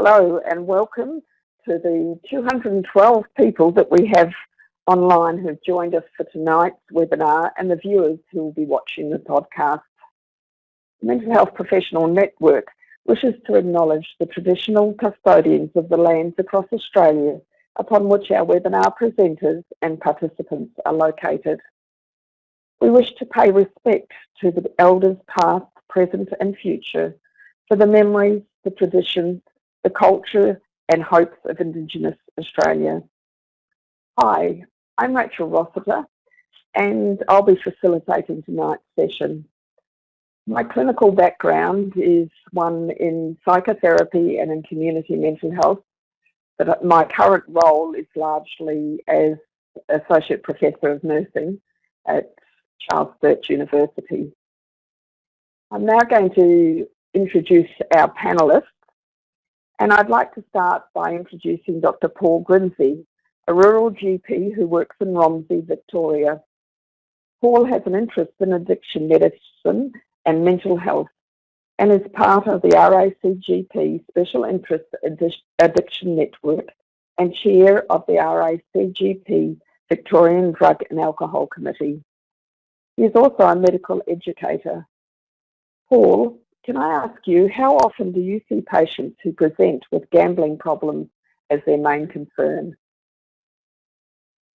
Hello and welcome to the 212 people that we have online who've joined us for tonight's webinar and the viewers who will be watching the podcast. The Mental Health Professional Network wishes to acknowledge the traditional custodians of the lands across Australia upon which our webinar presenters and participants are located. We wish to pay respect to the elders past, present and future for the memories, the traditions, the culture and hopes of Indigenous Australia. Hi, I'm Rachel Rossiter and I'll be facilitating tonight's session. My clinical background is one in psychotherapy and in community mental health, but my current role is largely as Associate Professor of Nursing at Charles Sturt University. I'm now going to introduce our panellists and I'd like to start by introducing Dr. Paul Grimsey, a rural GP who works in Romsey, Victoria. Paul has an interest in addiction medicine and mental health and is part of the RACGP Special Interest Addiction Network and chair of the RACGP Victorian Drug and Alcohol Committee. He is also a medical educator. Paul, can I ask you, how often do you see patients who present with gambling problems as their main concern?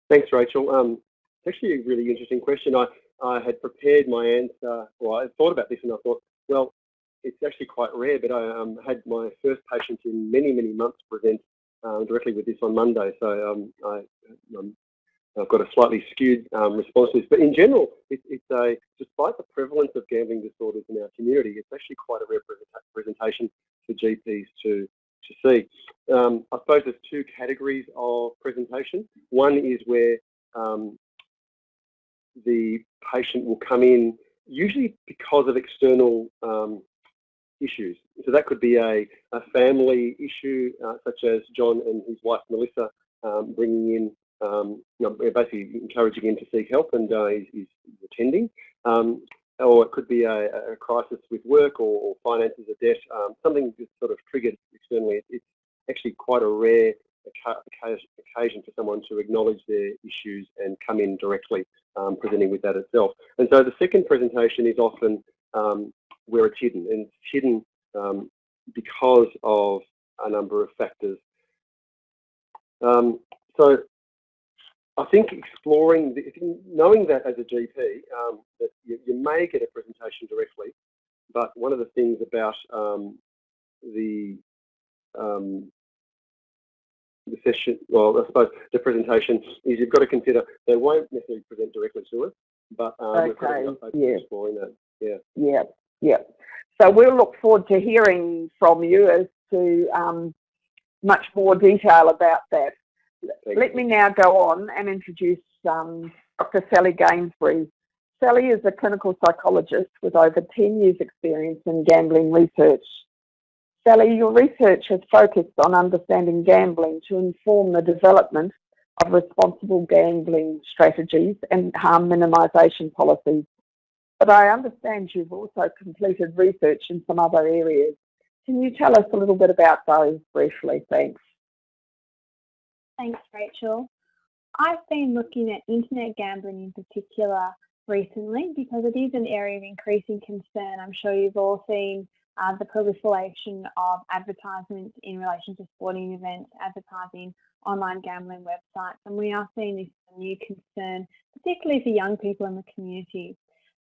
Thanks, Rachel. Um, it's actually a really interesting question. I, I had prepared my answer, well, I thought about this and I thought, well, it's actually quite rare, but I um, had my first patient in many, many months present um, directly with this on Monday. So um, I, am I've got a slightly skewed um, response to this, but in general, it, it's a, despite the prevalence of gambling disorders in our community, it's actually quite a rare presentation for GPs to, to see. Um, I suppose there's two categories of presentation. One is where um, the patient will come in usually because of external um, issues. So that could be a, a family issue, uh, such as John and his wife Melissa um, bringing in um, you know, basically encouraging him to seek help and uh, he's, he's, attending. Um, or it could be a, a crisis with work or, or finances or debt, um, something that's sort of triggered externally. It's actually quite a rare occasion for someone to acknowledge their issues and come in directly um, presenting with that itself. And so the second presentation is often um, where it's hidden and it's hidden um, because of a number of factors. So I think exploring, the, knowing that as a GP, um, that you, you, may get a presentation directly, but one of the things about um, the um, the session, well, I suppose the presentation is you've got to consider they won't necessarily present directly to us, but um, okay. yeah. exploring that. Yeah. Yeah. Yeah. So we'll look forward to hearing from you as to um, much more detail about that. Let me now go on and introduce um, Dr. Sally Gainsbury. Sally is a clinical psychologist with over 10 years experience in gambling research. Sally, your research has focused on understanding gambling to inform the development of responsible gambling strategies and harm minimisation policies. But I understand you've also completed research in some other areas. Can you tell us a little bit about those briefly? Thanks. Thanks, Rachel. I've been looking at internet gambling in particular recently because it is an area of increasing concern. I'm sure you've all seen uh, the proliferation of advertisements in relation to sporting events, advertising online gambling websites, and we are seeing this as a new concern, particularly for young people in the community.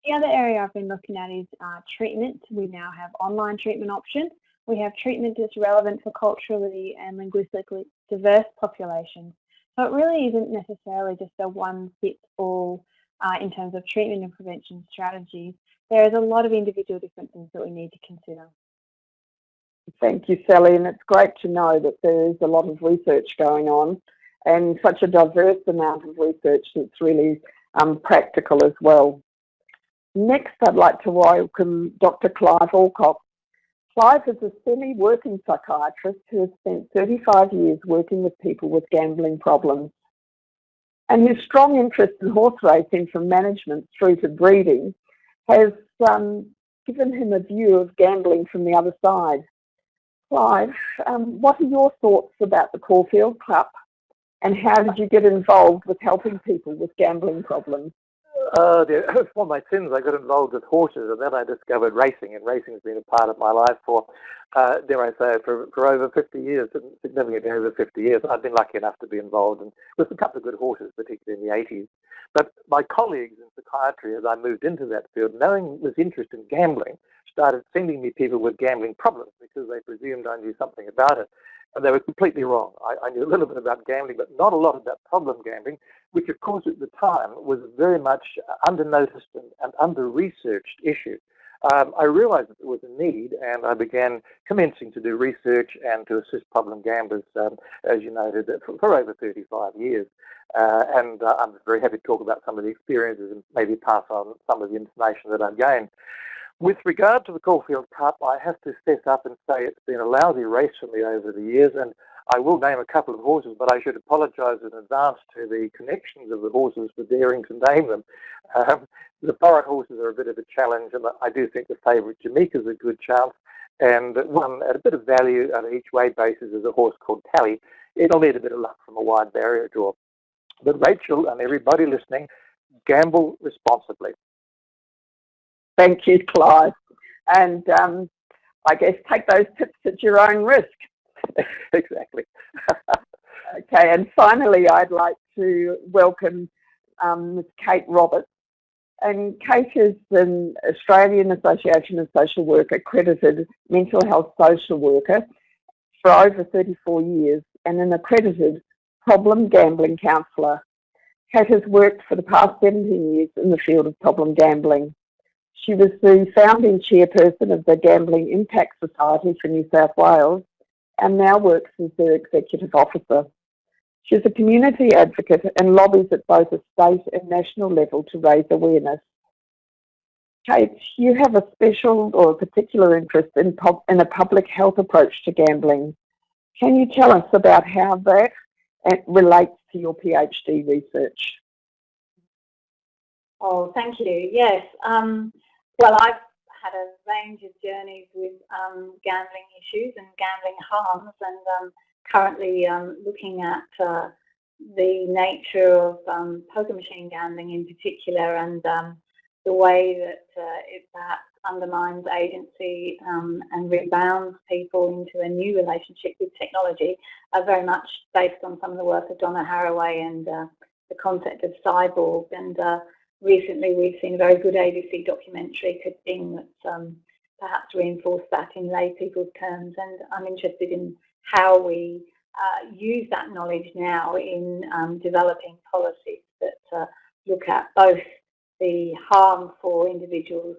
The other area I've been looking at is uh, treatment. We now have online treatment options we have treatment that's relevant for culturally and linguistically diverse populations. So it really isn't necessarily just a one-fits-all uh, in terms of treatment and prevention strategies. There is a lot of individual differences that we need to consider. Thank you, Sally, and it's great to know that there is a lot of research going on and such a diverse amount of research that's really um, practical as well. Next, I'd like to welcome Dr. Clive Alcock, Clive is a semi-working psychiatrist who has spent 35 years working with people with gambling problems. And his strong interest in horse racing from management through to breeding has um, given him a view of gambling from the other side. Clive, um, what are your thoughts about the Caulfield Cup and how did you get involved with helping people with gambling problems? Uh, for my sins, I got involved with horses, and then I discovered racing, and racing has been a part of my life for, uh, dare I say, for, for over 50 years, significantly over 50 years. I've been lucky enough to be involved in, with a couple of good horses, particularly in the 80s. But my colleagues in psychiatry, as I moved into that field, knowing this interest in gambling, started sending me people with gambling problems because they presumed I knew something about it. And they were completely wrong. I, I, knew a little bit about gambling, but not a lot about problem gambling, which of course at the time was very much under-noticed and, and under-researched issue. Um, I realized that there was a need and I began commencing to do research and to assist problem gamblers, um, as you noted, for, for over 35 years. Uh, and uh, I'm very happy to talk about some of the experiences and maybe pass on some of the information that I've gained. With regard to the Caulfield Cup, I have to step up and say it's been a lousy race for me over the years, and I will name a couple of horses, but I should apologise in advance to the connections of the horses for daring to name them. Um, the Forest horses are a bit of a challenge, and I do think the favourite Jameka is a good chance, and one at a bit of value on each way basis is a horse called Tally. It'll need a bit of luck from a wide barrier draw. But Rachel and everybody listening, gamble responsibly. Thank you, Clive. And um, I guess take those tips at your own risk. exactly. okay, and finally, I'd like to welcome um, Ms. Kate Roberts. And Kate is an Australian Association of Social Work accredited mental health social worker for over 34 years and an accredited problem gambling counsellor. Kate has worked for the past 17 years in the field of problem gambling. She was the founding chairperson of the Gambling Impact Society for New South Wales and now works as their executive officer. She's a community advocate and lobbies at both a state and national level to raise awareness. Kate, you have a special or a particular interest in, in a public health approach to gambling. Can you tell us about how that relates to your PhD research? Oh, thank you. Yes. Um, well, I've had a range of journeys with um, gambling issues and gambling harms and um, currently um, looking at uh, the nature of um, poker machine gambling in particular and um, the way that uh, it perhaps undermines agency um, and rebounds people into a new relationship with technology are very much based on some of the work of Donna Haraway and uh, the concept of cyborg. And uh, recently we've seen a very good ABC documentary, thing um, perhaps reinforced that in lay people's terms. And I'm interested in how we uh, use that knowledge now in um, developing policies that uh, look at both the harm for individuals,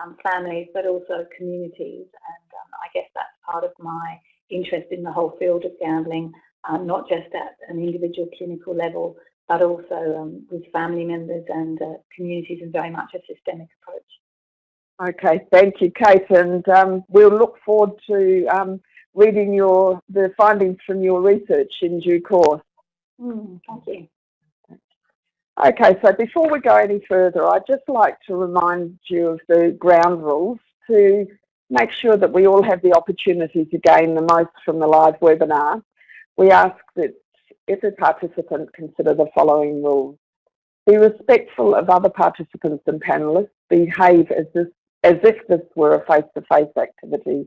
um, families, but also communities. And um, I guess that's part of my interest in the whole field of gambling, uh, not just at an individual clinical level, but also um, with family members and uh, communities and very much a systemic approach. Okay, thank you, Kate, and um, we'll look forward to um, reading your the findings from your research in due course. Mm, thank you. Okay, so before we go any further, I'd just like to remind you of the ground rules to make sure that we all have the opportunity to gain the most from the live webinar. We ask that every participant consider the following rules. Be respectful of other participants and panellists. Behave as, this, as if this were a face-to-face -face activity.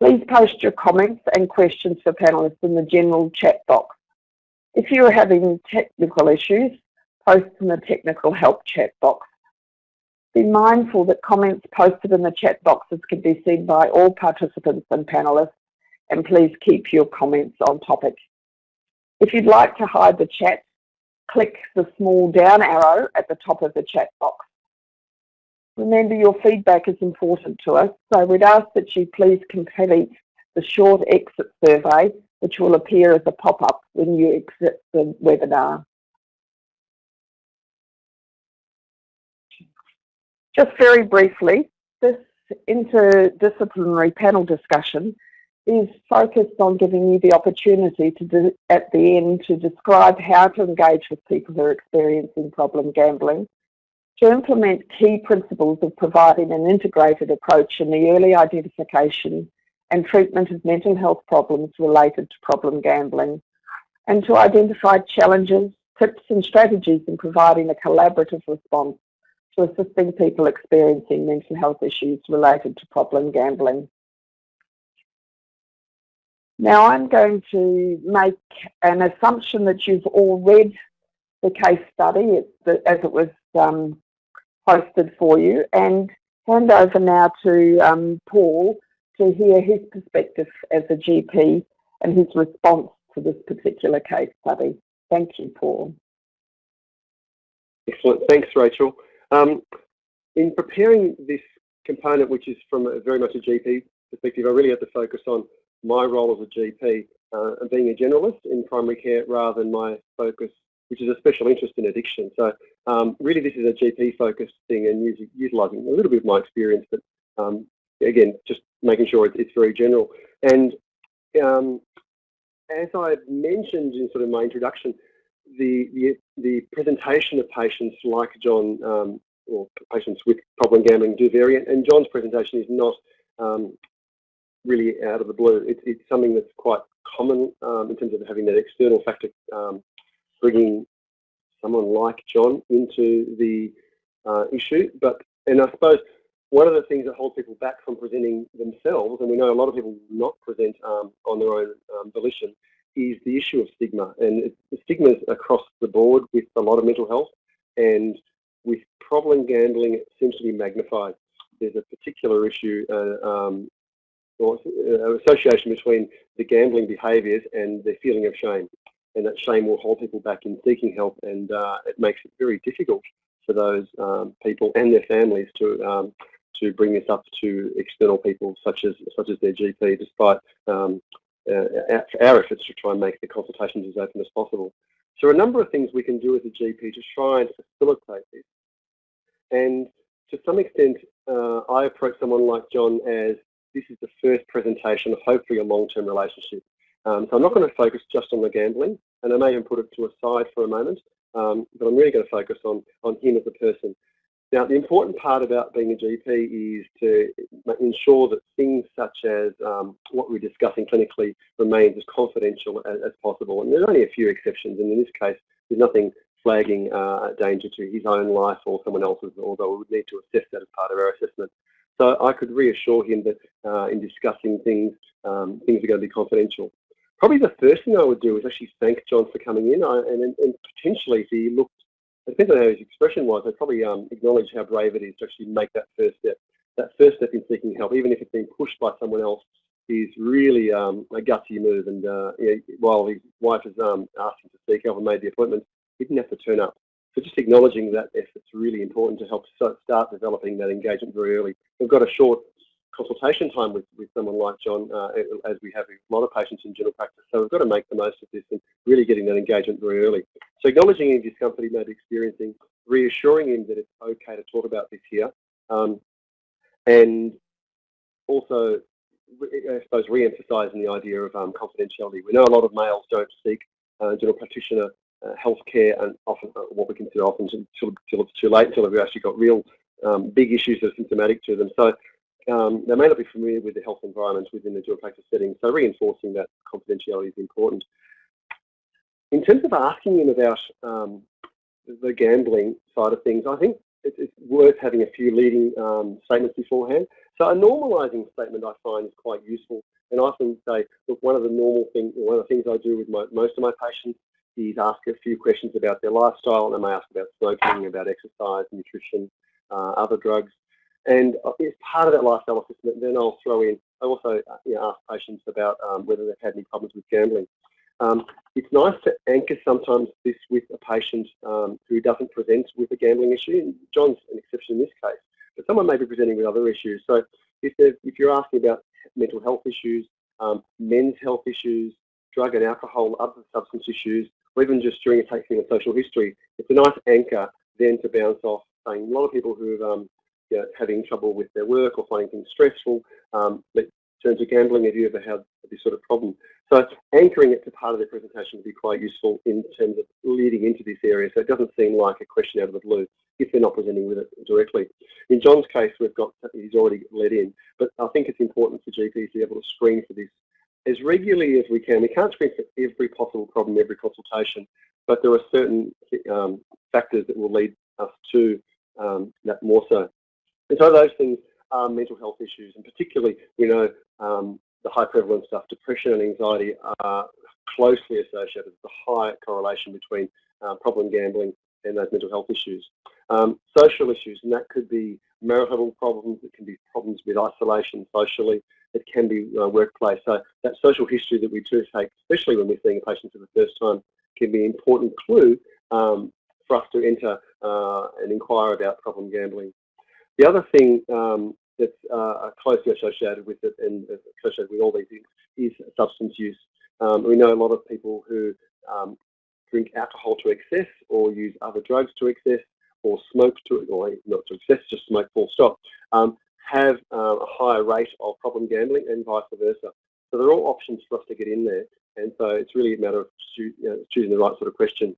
Please post your comments and questions for panellists in the general chat box. If you are having technical issues, post in the technical help chat box. Be mindful that comments posted in the chat boxes can be seen by all participants and panellists, and please keep your comments on topic. If you'd like to hide the chat, click the small down arrow at the top of the chat box. Remember your feedback is important to us, so we'd ask that you please complete the short exit survey, which will appear as a pop-up when you exit the webinar. Just very briefly, this interdisciplinary panel discussion is focused on giving you the opportunity to at the end to describe how to engage with people who are experiencing problem gambling, to implement key principles of providing an integrated approach in the early identification and treatment of mental health problems related to problem gambling, and to identify challenges, tips and strategies in providing a collaborative response to assisting people experiencing mental health issues related to problem gambling. Now I'm going to make an assumption that you've all read the case study as it was um, posted for you and hand over now to um, Paul to hear his perspective as a GP and his response to this particular case study. Thank you, Paul. Excellent. Thanks, Rachel. Um, in preparing this component, which is from a, very much a GP perspective, I really had to focus on my role as a GP uh, and being a generalist in primary care rather than my focus, which is a special interest in addiction. So um, really this is a GP focused thing and utilising a little bit of my experience, but um, again, just making sure it's very general. And um, as I mentioned in sort of my introduction, the, the, the presentation of patients like John, um, or patients with problem gambling do vary, and John's presentation is not um, really out of the blue. It, it's something that's quite common um, in terms of having that external factor um, bringing someone like John into the uh, issue. But and I suppose one of the things that holds people back from presenting themselves, and we know a lot of people not present um, on their own um, volition, is the issue of stigma. And it, the stigma is across the board with a lot of mental health, and with problem gambling, it seems to be magnified. There's a particular issue, uh, um, or uh, association between the gambling behaviours and the feeling of shame. And that shame will hold people back in seeking help, and uh, it makes it very difficult for those um, people and their families to um, to bring this up to external people such as such as their GP, despite um, uh, our efforts to try and make the consultations as open as possible. So a number of things we can do as a GP to try and facilitate this. And to some extent, uh, I approach someone like John as this is the first presentation of hopefully a long-term relationship. Um, so I'm not going to focus just on the gambling, and I may even put it to a side for a moment, um, but I'm really going to focus on, on him as a person. Now, the important part about being a GP is to ensure that things such as um, what we're discussing clinically remains as confidential as, as, possible. And there's only a few exceptions, and in this case, there's nothing flagging uh, danger to his own life or someone else's, although we would need to assess that as part of our assessment. So I could reassure him that uh, in discussing things, um, things are going to be confidential. Probably the first thing I would do is actually thank John for coming in I, and, and, potentially if he looked depends on how his expression was. I'd probably um, acknowledge how brave it is to actually make that first step. That first step in seeking help, even if it's been pushed by someone else, is really um, a gutsy move. And uh, while his wife has um, asked him to seek help and made the appointment, he didn't have to turn up. So just acknowledging that effort's really important to help start developing that engagement very early. We've got a short consultation time with, with someone like John, uh, as we have a lot of patients in general practice. So we've got to make the most of this and really getting that engagement very early. So acknowledging any discomfort he may be experiencing, reassuring him that it's okay to talk about this here, um, and also, I suppose, re-emphasising the idea of um, confidentiality. We know a lot of males don't seek uh, general practitioner uh, healthcare and often uh, what we consider often until, until it's too late, until we've actually got real um, big issues that are symptomatic to them. So um, they may not be familiar with the health environment within the dual practice setting, so reinforcing that confidentiality is important. In terms of asking them about um, the gambling side of things, I think it's, worth having a few leading um, statements beforehand. So a normalising statement I find is quite useful, and I often say, look, one of the normal things, one of the things I do with my, most of my patients is ask a few questions about their lifestyle, and I may ask about smoking, about exercise, nutrition, uh, other drugs. And uh, as part of that lifestyle assessment, then I'll throw in, I also uh, you know, ask patients about um, whether they've had any problems with gambling. Um, it's nice to anchor sometimes this with a patient um, who doesn't present with a gambling issue. John's an exception in this case, but someone may be presenting with other issues. So if, if you're asking about mental health issues, um, men's health issues, drug and alcohol, other substance issues, or even just during a taking a social history, it's a nice anchor then to bounce off saying a lot of people who are um, you know, having trouble with their work or finding things stressful, um, that turn to gambling. Have you ever had this sort of problem? So anchoring it to part of the presentation would be quite useful in terms of leading into this area so it doesn't seem like a question out of the blue if they're not presenting with it directly. In John's case, we've got, he's already led in, but I think it's important for GPs to be able to screen for this as regularly as we can. We can't screen for every possible problem, every consultation, but there are certain um, factors that will lead us to um, that more so. And so those things are mental health issues, and particularly, we know um, the high prevalence stuff, depression and anxiety are closely associated with the high correlation between uh, problem gambling and those mental health issues. Um, social issues, and that could be marital problems, it can be problems with isolation socially, it can be uh, workplace. So that social history that we do take, especially when we're seeing a patient for the first time, can be an important clue um, for us to enter uh, and inquire about problem gambling. The other thing um, that's uh, closely associated with it and associated with all these things is substance use. Um, we know a lot of people who um, drink alcohol to excess or use other drugs to excess or smoke to, or not to excess, just smoke full stop, um, have uh, a higher rate of problem gambling and vice versa. So they're all options for us to get in there. And so it's really a matter of you know, choosing the right sort of question.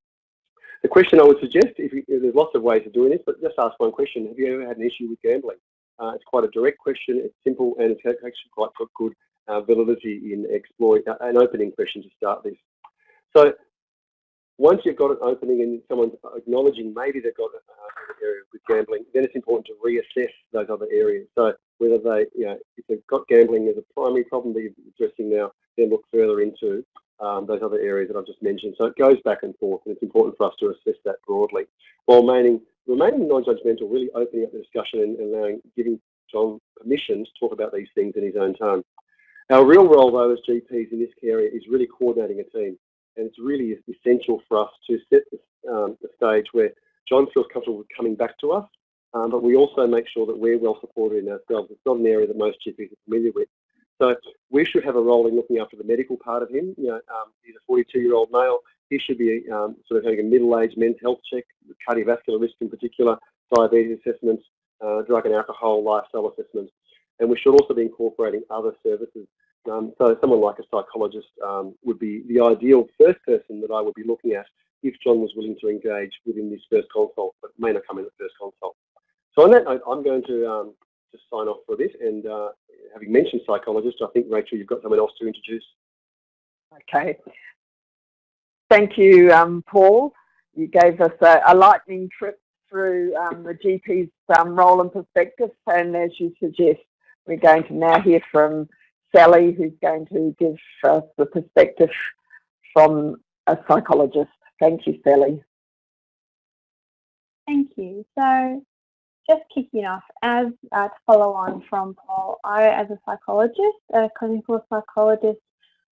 The question I would suggest, if you, there's lots of ways of doing this, but just ask one question. Have you ever had an issue with gambling? Uh, it's quite a direct question, it's simple, and it's actually quite got good uh, validity in exploit, uh, an opening question to start this. So once you've got an opening and someone's acknowledging maybe they've got an area with gambling, then it's important to reassess those other areas. So whether they, you know, if they've got gambling as a primary problem that you're addressing now, then look further into um, those other areas that I've just mentioned. So it goes back and forth, and it's important for us to assess that broadly, while remaining remaining non-judgmental, really opening up the discussion and, allowing, giving John permission to talk about these things in his own time. Our real role, though, as GPs in this area is really coordinating a team, and it's really essential for us to set the, um, the stage where John feels comfortable coming back to us, um, but we also make sure that we're well supported in ourselves. It's not an area that most GPs are familiar with. So we should have a role in looking after the medical part of him. You know, um, he's a 42-year-old male. He should be um, sort of having a middle-aged men's health check, cardiovascular risk in particular, diabetes assessments, uh, drug and alcohol lifestyle assessments. And we should also be incorporating other services. Um, so someone like a psychologist um, would be the ideal first person that I would be looking at if John was willing to engage within this first consult, but may not come in the first consult. So on that note, I'm going to um, just sign off for this and uh, having mentioned psychologist, I think, Rachel, you've got someone else to introduce. Okay. Thank you, um, Paul. You gave us a, a lightning trip through um, the GP's um, role and perspective, and as you suggest, we're going to now hear from Sally, who's going to give us the perspective from a psychologist. Thank you, Sally. Thank you. So just kicking off, as uh, to follow on from Paul, I, as a psychologist, a clinical psychologist,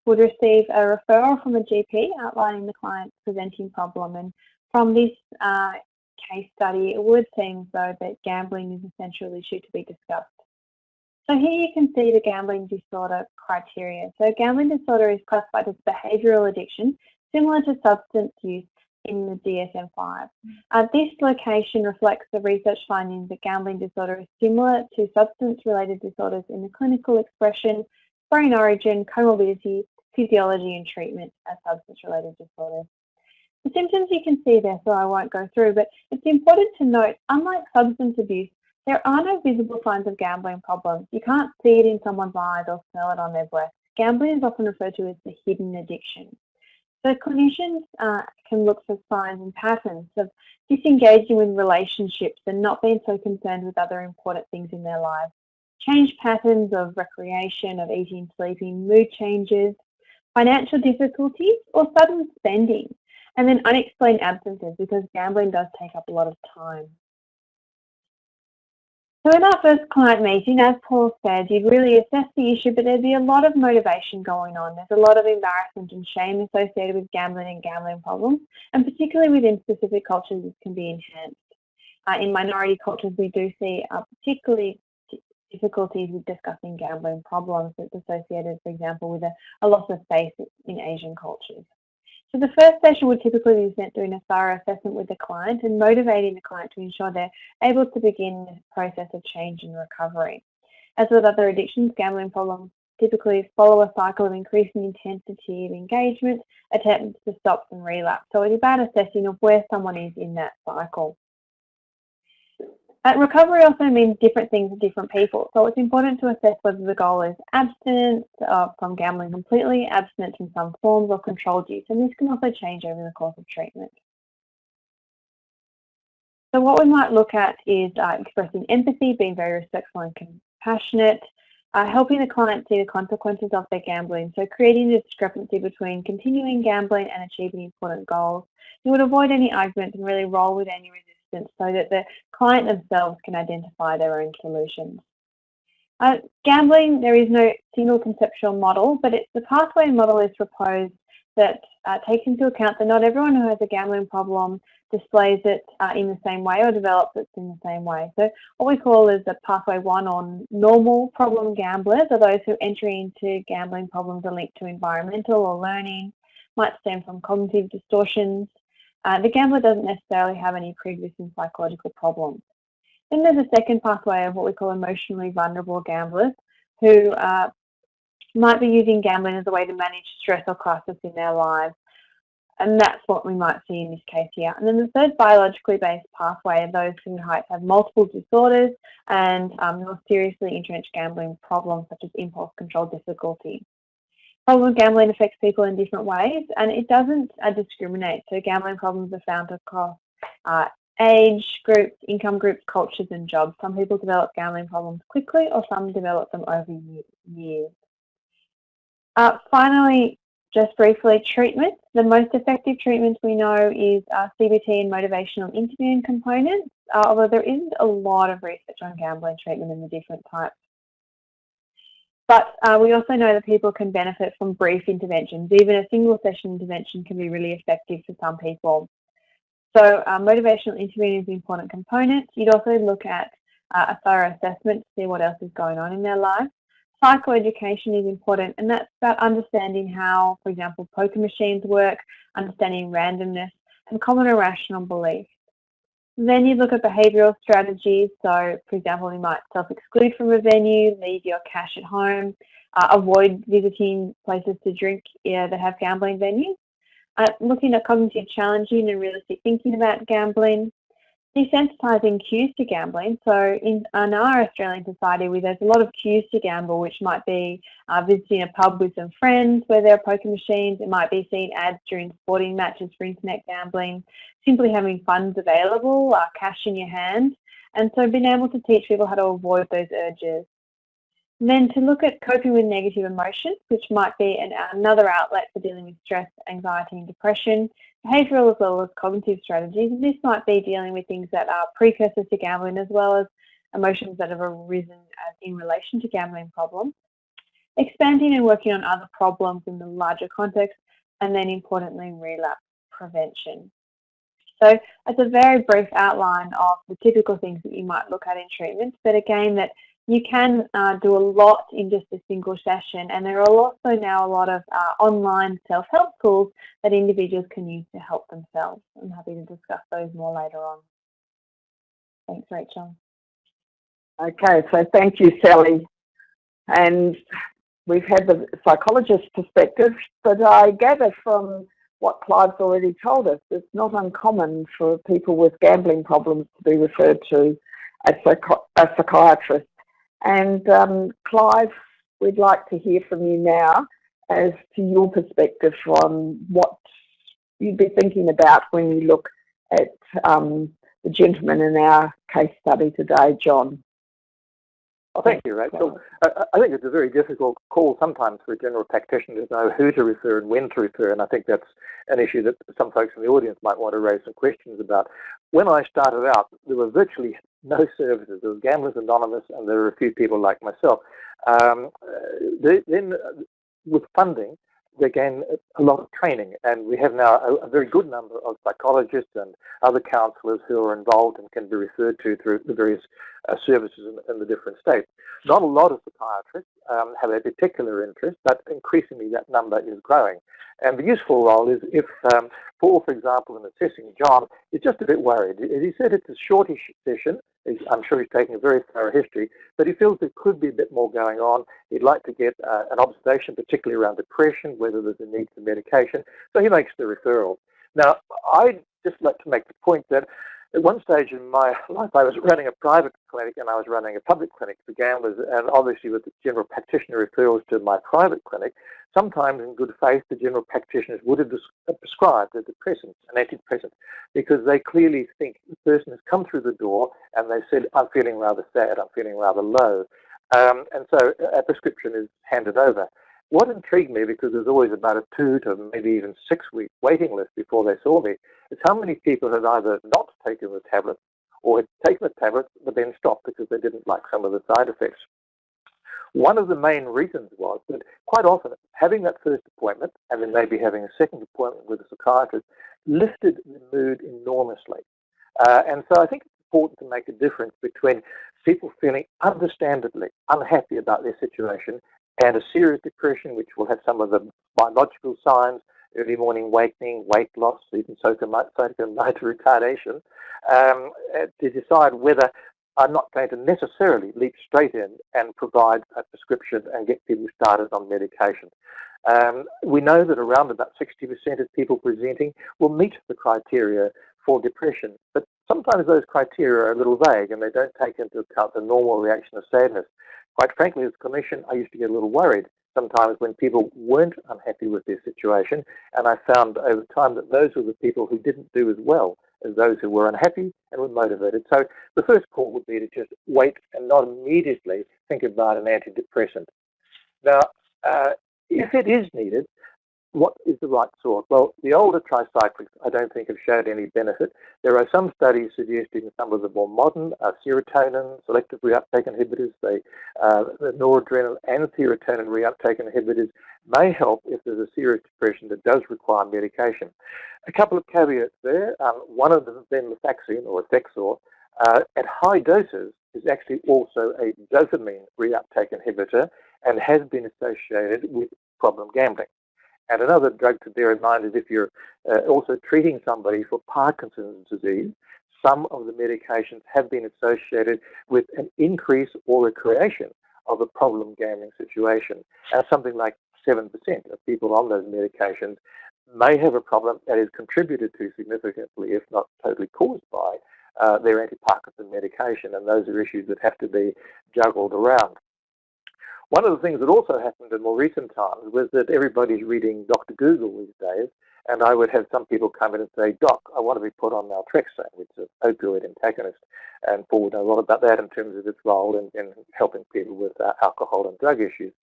would receive a referral from a GP outlining the client's presenting problem. And from this uh, case study, it would seem though that gambling is a central issue to be discussed. So here you can see the gambling disorder criteria. So gambling disorder is classified as behavioural addiction, similar to substance use in the DSM-5. Uh, this location reflects the research findings that gambling disorder is similar to substance-related disorders in the clinical expression, brain origin, comorbidity, physiology and treatment as substance-related disorders. The symptoms you can see there, so I won't go through, but it's important to note, unlike substance abuse, there are no visible signs of gambling problems. You can't see it in someone's eyes or smell it on their breath. Gambling is often referred to as the hidden addiction. So clinicians uh, can look for signs and patterns of disengaging with relationships and not being so concerned with other important things in their lives. Change patterns of recreation, of eating, sleeping, mood changes, financial difficulties or sudden spending, and then unexplained absences because gambling does take up a lot of time. So in our first client meeting, as Paul said, you'd really assess the issue, but there'd be a lot of motivation going on. There's a lot of embarrassment and shame associated with gambling and gambling problems, and particularly within specific cultures, this can be enhanced. Uh, in minority cultures, we do see uh, particularly difficulties with discussing gambling problems that's associated, for example, with a, a loss of faith in Asian cultures. So the first session would typically be spent doing a thorough assessment with the client and motivating the client to ensure they're able to begin the process of change and recovery. As with other addictions, gambling problems typically follow a cycle of increasing intensity of engagement, attempts to stop and relapse. So it's about assessing of where someone is in that cycle. Uh, recovery also means different things to different people, so it's important to assess whether the goal is abstinence uh, from gambling completely, abstinence from some forms, or controlled use, and this can also change over the course of treatment. So what we might look at is uh, expressing empathy, being very respectful and compassionate, uh, helping the client see the consequences of their gambling, so creating a discrepancy between continuing gambling and achieving important goals. You would avoid any arguments and really roll with any resistance so that the client themselves can identify their own solutions. Uh, gambling, there is no single conceptual model, but the pathway model is proposed that uh, takes into account that not everyone who has a gambling problem displays it uh, in the same way or develops it in the same way. So what we call is the pathway one on normal problem gamblers are those who enter into gambling problems are linked to environmental or learning, might stem from cognitive distortions, uh, the gambler doesn't necessarily have any pre-existing psychological problems. Then there's a second pathway of what we call emotionally vulnerable gamblers who uh, might be using gambling as a way to manage stress or crisis in their lives. And that's what we might see in this case here. And then the third biologically based pathway are those who might have multiple disorders and um, more seriously entrenched gambling problems such as impulse control difficulty. Problem gambling affects people in different ways and it doesn't uh, discriminate. So gambling problems are found across uh, age groups, income groups, cultures and jobs. Some people develop gambling problems quickly or some develop them over years. Uh, finally, just briefly, treatment. The most effective treatment we know is uh, CBT and motivational interviewing components, uh, although there isn't a lot of research on gambling treatment and the different types. But uh, we also know that people can benefit from brief interventions. Even a single session intervention can be really effective for some people. So uh, motivational interviewing is an important component. You'd also look at uh, a thorough assessment to see what else is going on in their life. Psychoeducation is important and that's about understanding how, for example, poker machines work, understanding randomness and common irrational beliefs. Then you look at behavioural strategies. So, for example, you might self-exclude from a venue, leave your cash at home, uh, avoid visiting places to drink yeah, that have gambling venues. Uh, looking at cognitive challenging and realistic thinking about gambling, desensitizing cues to gambling. So in, in, our Australian society, where there's a lot of cues to gamble, which might be uh, visiting a pub with some friends where there are poker machines. It might be seeing ads during sporting matches for internet gambling, simply having funds available, uh, cash in your hand. And so being able to teach people how to avoid those urges. Then to look at coping with negative emotions, which might be an, another outlet for dealing with stress, anxiety and depression, behavioural as well as cognitive strategies. This might be dealing with things that are precursors to gambling as well as emotions that have arisen as in relation to gambling problems. Expanding and working on other problems in the larger context and then importantly relapse prevention. So it's a very brief outline of the typical things that you might look at in treatment, but again that you can uh, do a lot in just a single session and there are also now a lot of uh, online self-help tools that individuals can use to help themselves. I'm happy to discuss those more later on. Thanks Rachel. Okay, so thank you Sally. And we've had the psychologist perspective, but I gather from what Clive's already told us, it's not uncommon for people with gambling problems to be referred to a, a psychiatrist and um, Clive, we'd like to hear from you now as to your perspective on what you'd be thinking about when you look at um, the gentleman in our case study today, John. Well, thank you, Rachel. I, I, think it's a very difficult call sometimes for a general practitioner to know who to refer and when to refer, and I think that's an issue that some folks in the audience might want to raise some questions about. When I started out, there were virtually no services. There was Gamblers Anonymous, and there were a few people like myself. Um, uh, then, uh, with funding, they gain a lot of training, and we have now a, a, very good number of psychologists and other counsellors who are involved and can be referred to through the various uh, services in, in, the different states. Not a lot of psychiatrists um, have a particular interest, but increasingly that number is growing. And the useful role is if um, Paul, for example, in assessing John, is just a bit worried. He said it's a shortish session, I'm sure he's taking a very thorough history, but he feels there could be a bit more going on. He'd like to get uh, an observation, particularly around depression, whether there's a need for medication. So he makes the referral. Now, I'd just like to make the point that At one stage in my life, I was running a private clinic and I was running a public clinic for gamblers, and obviously with the general practitioner referrals to my private clinic, sometimes in good faith, the general practitioners would have uh, prescribed a depressant, an antidepressant, because they clearly think the person has come through the door and they said, I'm feeling rather sad, I'm feeling rather low. Um, and so a prescription is handed over. What intrigued me, because there's always about a two to maybe even six week waiting list before they saw me, is how many people had either not taken the tablet or had taken the tablet but then stopped because they didn't like some of the side effects. One of the main reasons was that quite often having that first appointment and then maybe having a second appointment with a psychiatrist lifted the mood enormously. Uh, and so I think it's important to make a difference between people feeling understandably unhappy about their situation and a serious depression, which will have some of the biological signs, early morning awakening, weight loss, even psychomotor retardation, um, to decide whether I'm not going to necessarily leap straight in and provide a prescription and get people started on medication. Um, we know that around about 60% of people presenting will meet the criteria for depression, but sometimes those criteria are a little vague and they don't take into account the normal reaction of sadness. Quite frankly, as a clinician, I used to get a little worried sometimes when people weren't unhappy with their situation, and I found over time that those were the people who didn't do as well as those who were unhappy and were motivated. So the first call would be to just wait and not immediately think about an antidepressant. Now, uh, if it is needed, what is the right sort? Well, the older tricyclics I don't think have showed any benefit. There are some studies suggesting some of the more modern uh, serotonin, selective reuptake inhibitors, uh, the noradrenaline and serotonin reuptake inhibitors may help if there's a serious depression that does require medication. A couple of caveats there. Um, one of them, venlafaxine or Effexor, uh, at high doses is actually also a dopamine reuptake inhibitor and has been associated with problem gambling. And another drug to bear in mind is if you're uh, also treating somebody for Parkinson's disease, some of the medications have been associated with an increase or a creation of a problem gambling situation. And something like 7% of people on those medications may have a problem that is contributed to significantly, if not totally caused by, uh, their anti-Parkinson medication. And those are issues that have to be juggled around. One of the things that also happened in more recent times was that everybody's reading Dr. Google these days, and I would have some people come in and say, Doc, I want to be put on naltrexone, which is an opioid antagonist, and Paul would know a lot about that in terms of its role in, in helping people with uh, alcohol and drug issues.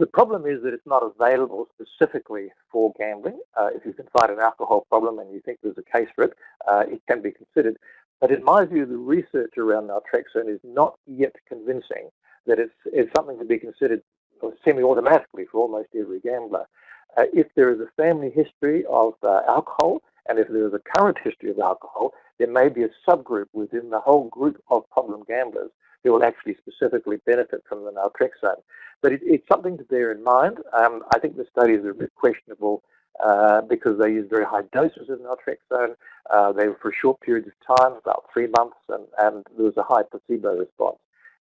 The problem is that it's not available specifically for gambling. Uh, if you can find an alcohol problem and you think there's a case for it, uh, it can be considered. But in my view, the research around naltrexone is not yet convincing that it's, it's something to be considered semi-automatically for almost every gambler. Uh, if there is a family history of uh, alcohol, and if there is a current history of alcohol, there may be a subgroup within the whole group of problem gamblers who will actually specifically benefit from the naltrexone. But it, it's something to bear in mind. Um, I think the studies are a bit questionable uh, because they use very high doses of naltrexone. Uh, they were for short periods of time, about three months, and, and there was a high placebo response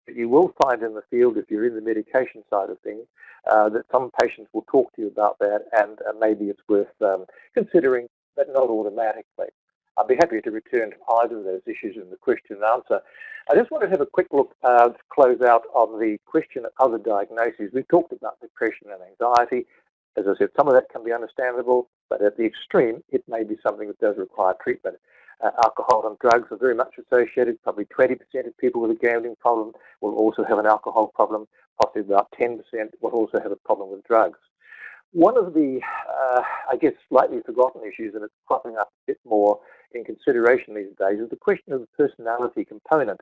But you will find in the field, if you're in the medication side of things, uh, that some patients will talk to you about that, and maybe it's worth um, considering, but not automatically. I'd be happy to return to either of those issues in the question and answer. I just want to have a quick look uh, to close out on the question of other diagnoses. We've talked about depression and anxiety. As I said, some of that can be understandable, but at the extreme, it may be something that does require treatment uh, alcohol and drugs are very much associated. Probably 20% of people with a gambling problem will also have an alcohol problem. Possibly about 10% will also have a problem with drugs. One of the, uh, I guess, slightly forgotten issues, and it's cropping up a bit more in consideration these days, is the question of the personality component.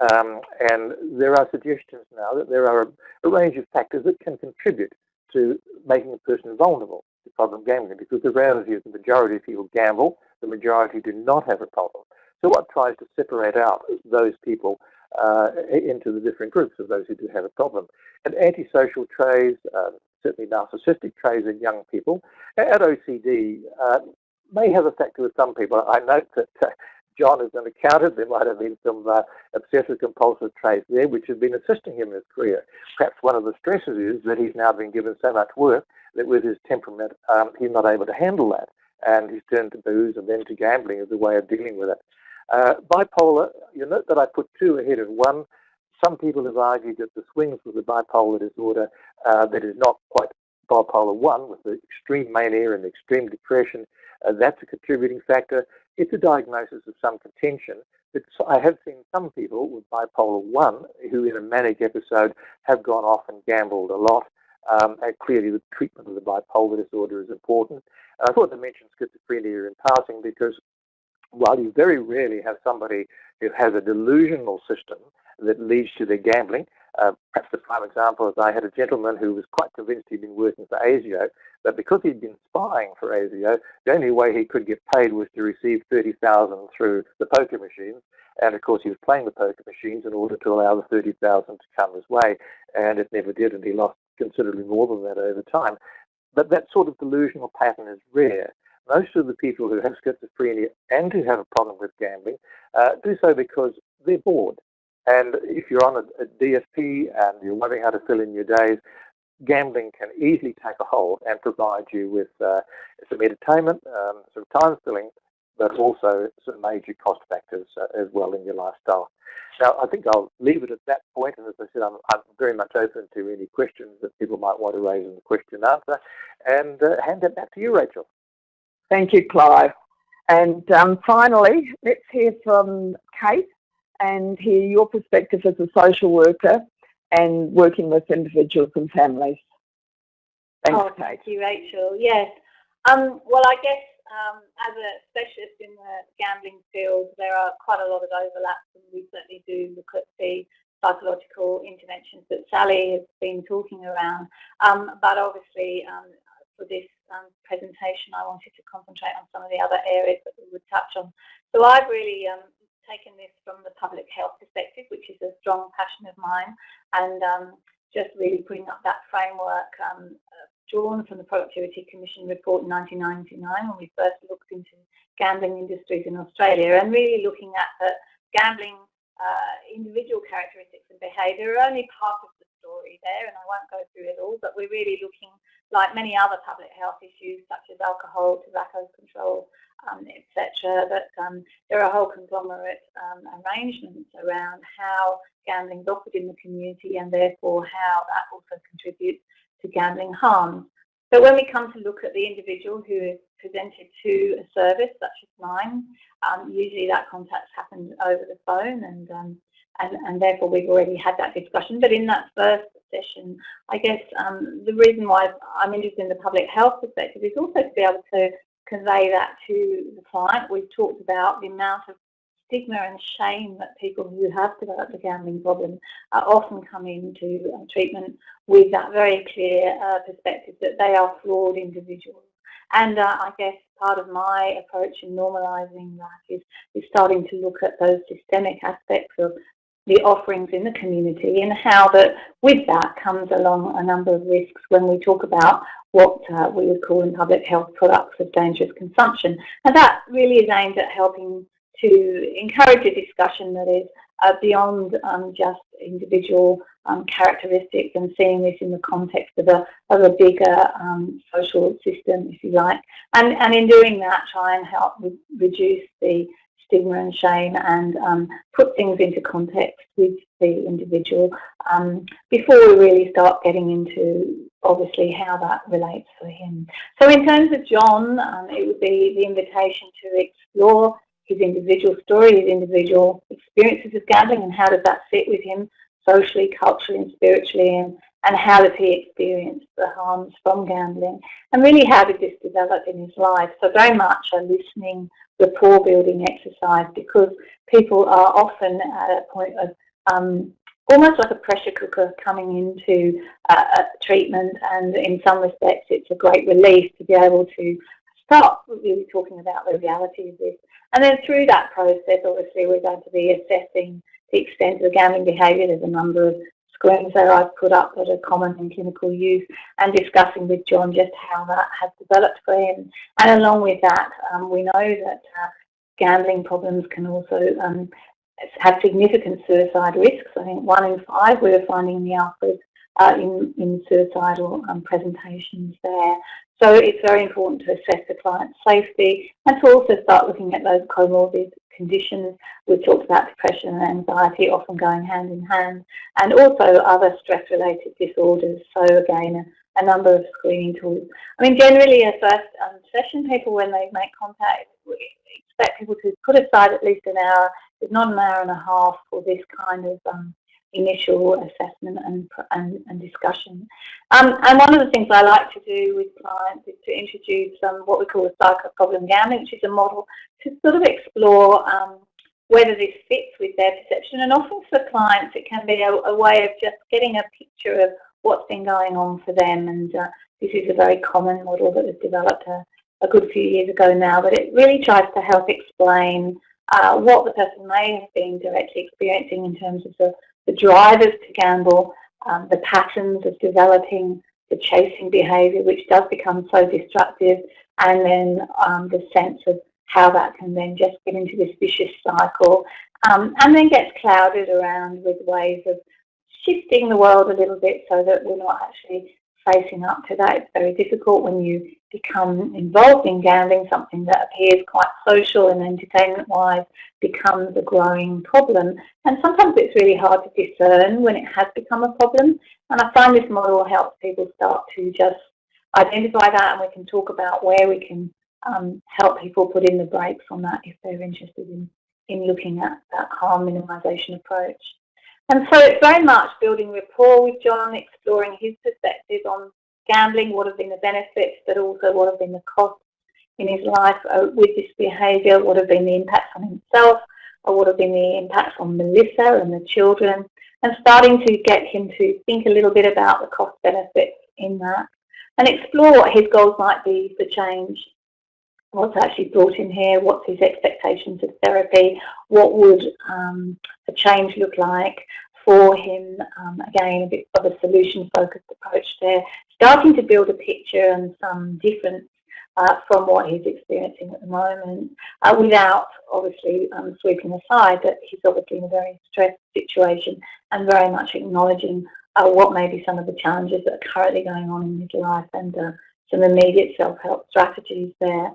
Um, and there are suggestions now that there are a, a range of factors that can contribute to making a person vulnerable to problem gambling because the reality is the majority of people gamble the majority do not have a problem. So what tries to separate out those people uh, into the different groups of those who do have a problem. And antisocial traits, uh, certainly narcissistic traits in young people, and OCD uh, may have a factor with some people. I note that uh, John is an accountant. There might have been some uh, obsessive compulsive traits there which have been assisting him in his career. Perhaps one of the stresses is that he's now been given so much work that with his temperament, um, he's not able to handle that and he's turned to booze and then to gambling as a way of dealing with it. Uh, bipolar, you note that I put two ahead of one. Some people have argued that the swings with the bipolar disorder uh, that is not quite bipolar 1 with the extreme mania and extreme depression, uh, that's a contributing factor. It's a diagnosis of some contention. But I have seen some people with bipolar 1 who in a manic episode have gone off and gambled a lot. Um, and clearly the treatment of the bipolar disorder is important. And I thought to mention schizophrenia in passing because while you very rarely have somebody who has a delusional system that leads to their gambling, uh, perhaps the prime example is I had a gentleman who was quite convinced he'd been working for ASIO, but because he'd been spying for ASIO, the only way he could get paid was to receive 30000 through the poker machines. And of course, he was playing the poker machines in order to allow the 30000 to come his way, and it never did, and he lost considerably more than that over time. But that sort of delusional pattern is rare. Most of the people who have schizophrenia and who have a problem with gambling uh, do so because they're bored. And if you're on a, a DSP and you're wondering how to fill in your days, gambling can easily take a hold and provide you with uh, some entertainment, um, some time filling, but also some major cost factors uh, as well in your lifestyle. Now, I think I'll leave it at that point, and as I said, I'm, I'm very much open to any questions that people might want to raise in the question and answer, and uh, hand it back to you, Rachel. Thank you, Clive. And um, finally, let's hear from Kate and hear your perspective as a social worker and working with individuals and families. Thanks, oh, Thank you, Rachel. Yes. Um, well, I guess um, as a specialist in the gambling field, there are quite a lot of overlaps, and we certainly do look at the psychological interventions that Sally has been talking around. Um, but obviously, um, for this um, presentation, I wanted to concentrate on some of the other areas that we would touch on. So I've really um, taken this from the public health perspective, which is a strong passion of mine, and um, just really putting up that framework um, drawn from the Productivity Commission report in 1999 when we first looked into gambling industries in Australia and really looking at the gambling uh, individual characteristics and behaviour are only part of the story there and I won't go through it all but we're really looking like many other public health issues such as alcohol, tobacco control, etc., that um, there are whole conglomerate um, arrangements around how gambling is offered in the community and therefore how that also contributes to gambling harms. So when we come to look at the individual who is presented to a service such as mine, um, usually that contact happens over the phone and, um, and, and therefore we've already had that discussion. But in that first session, I guess um, the reason why I'm interested in the public health perspective is also to be able to convey that to the client. We've talked about the amount of stigma and shame that people who have developed a gambling problem often come into uh, treatment with that very clear uh, perspective that they are flawed individuals. And uh, I guess part of my approach in normalising that is, is starting to look at those systemic aspects of the offerings in the community and how that with that comes along a number of risks when we talk about what uh, we would call in public health products of dangerous consumption. And that really is aimed at helping to encourage a discussion that is uh, beyond um, just individual um, characteristics and seeing this in the context of a, of a bigger um, social system, if you like. And, and in doing that, try and help re reduce the stigma and shame and um, put things into context with the individual um, before we really start getting into obviously how that relates for him. So in terms of John, um, it would be the invitation to explore his individual story, his individual experiences of gambling and how does that fit with him socially, culturally and spiritually and, and how does he experience the harms from gambling and really how did this develop in his life. So very much a listening rapport building exercise because people are often at a point of um, almost like a pressure cooker coming into uh, treatment and in some respects it's a great relief to be able to start really talking about the reality of this. And then through that process obviously we're going to be assessing the extent of the gambling behaviour. There's a number of screens that I've put up that are common in clinical use and discussing with John just how that has developed for him. And along with that, um, we know that uh, gambling problems can also um, have significant suicide risks. I think one in five we're finding in the Alfred's uh, in, in suicidal um, presentations there. So it's very important to assess the client's safety and to also start looking at those comorbid conditions. We've talked about depression and anxiety often going hand in hand, and also other stress-related disorders. So again, a, a, number of screening tools. I mean, generally, a first um, session, people when they make contact, we expect people to put aside at least an hour, if not an hour and a half, for this kind of um, initial assessment and, and, and discussion. Um, and one of the things I like to do with clients is to introduce um, what we call a psycho-problem gambling, which is a model to sort of explore um, whether this fits with their perception. And often for clients, it can be a, a, way of just getting a picture of what's been going on for them. And uh, this is a very common model that was developed a, a good few years ago now, but it really tries to help explain uh, what the person may have been directly experiencing in terms of the the drivers to gamble, um, the patterns of developing the chasing behaviour, which does become so destructive, and then um, the sense of how that can then just get into this vicious cycle, um, and then gets clouded around with ways of shifting the world a little bit so that we're not actually facing up to that. It's very difficult when you become involved in gambling, something that appears quite social and entertainment-wise becomes a growing problem. And sometimes it's really hard to discern when it has become a problem. And I find this model helps people start to just identify that and we can talk about where we can um, help people put in the brakes on that if they're interested in, in looking at that harm minimisation approach. And so it's very much building rapport with John, exploring his perspective on gambling, what have been the benefits, but also what have been the costs in his life uh, with this behaviour, what have been the impacts on himself, or what have been the impacts on Melissa and the children, and starting to get him to think a little bit about the cost benefits in that and explore what his goals might be for change. What's actually brought him here, what's his expectations of therapy, what would um, a change look like for him, um, again, a bit of a solution-focused approach there, starting to build a picture and some difference uh, from what he's experiencing at the moment, uh, without obviously um, sweeping aside that he's obviously in a very stressed situation and very much acknowledging uh, what may be some of the challenges that are currently going on in his life and uh, some immediate self-help strategies there.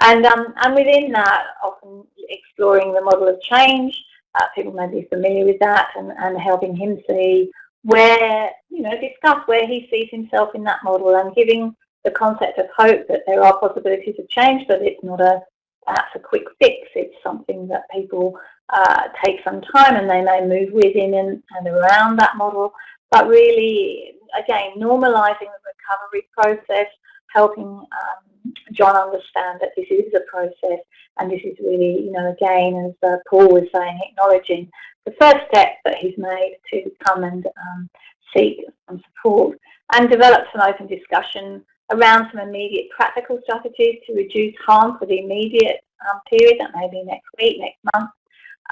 And, um, and within that, often exploring the model of change, uh, people may be familiar with that and, and helping him see where, you know, discuss where he sees himself in that model and giving the concept of hope that there are possibilities of change, but it's not a perhaps a quick fix. It's something that people uh, take some time and they may move within and, and around that model. But really, again, normalising the recovery process, helping um, John understand that this is a process and this is really, you know, again, as uh, Paul was saying, acknowledging the first step that he's made to come and um, seek some support and develop some open discussion around some immediate practical strategies to reduce harm for the immediate um, period, that may be next week, next month,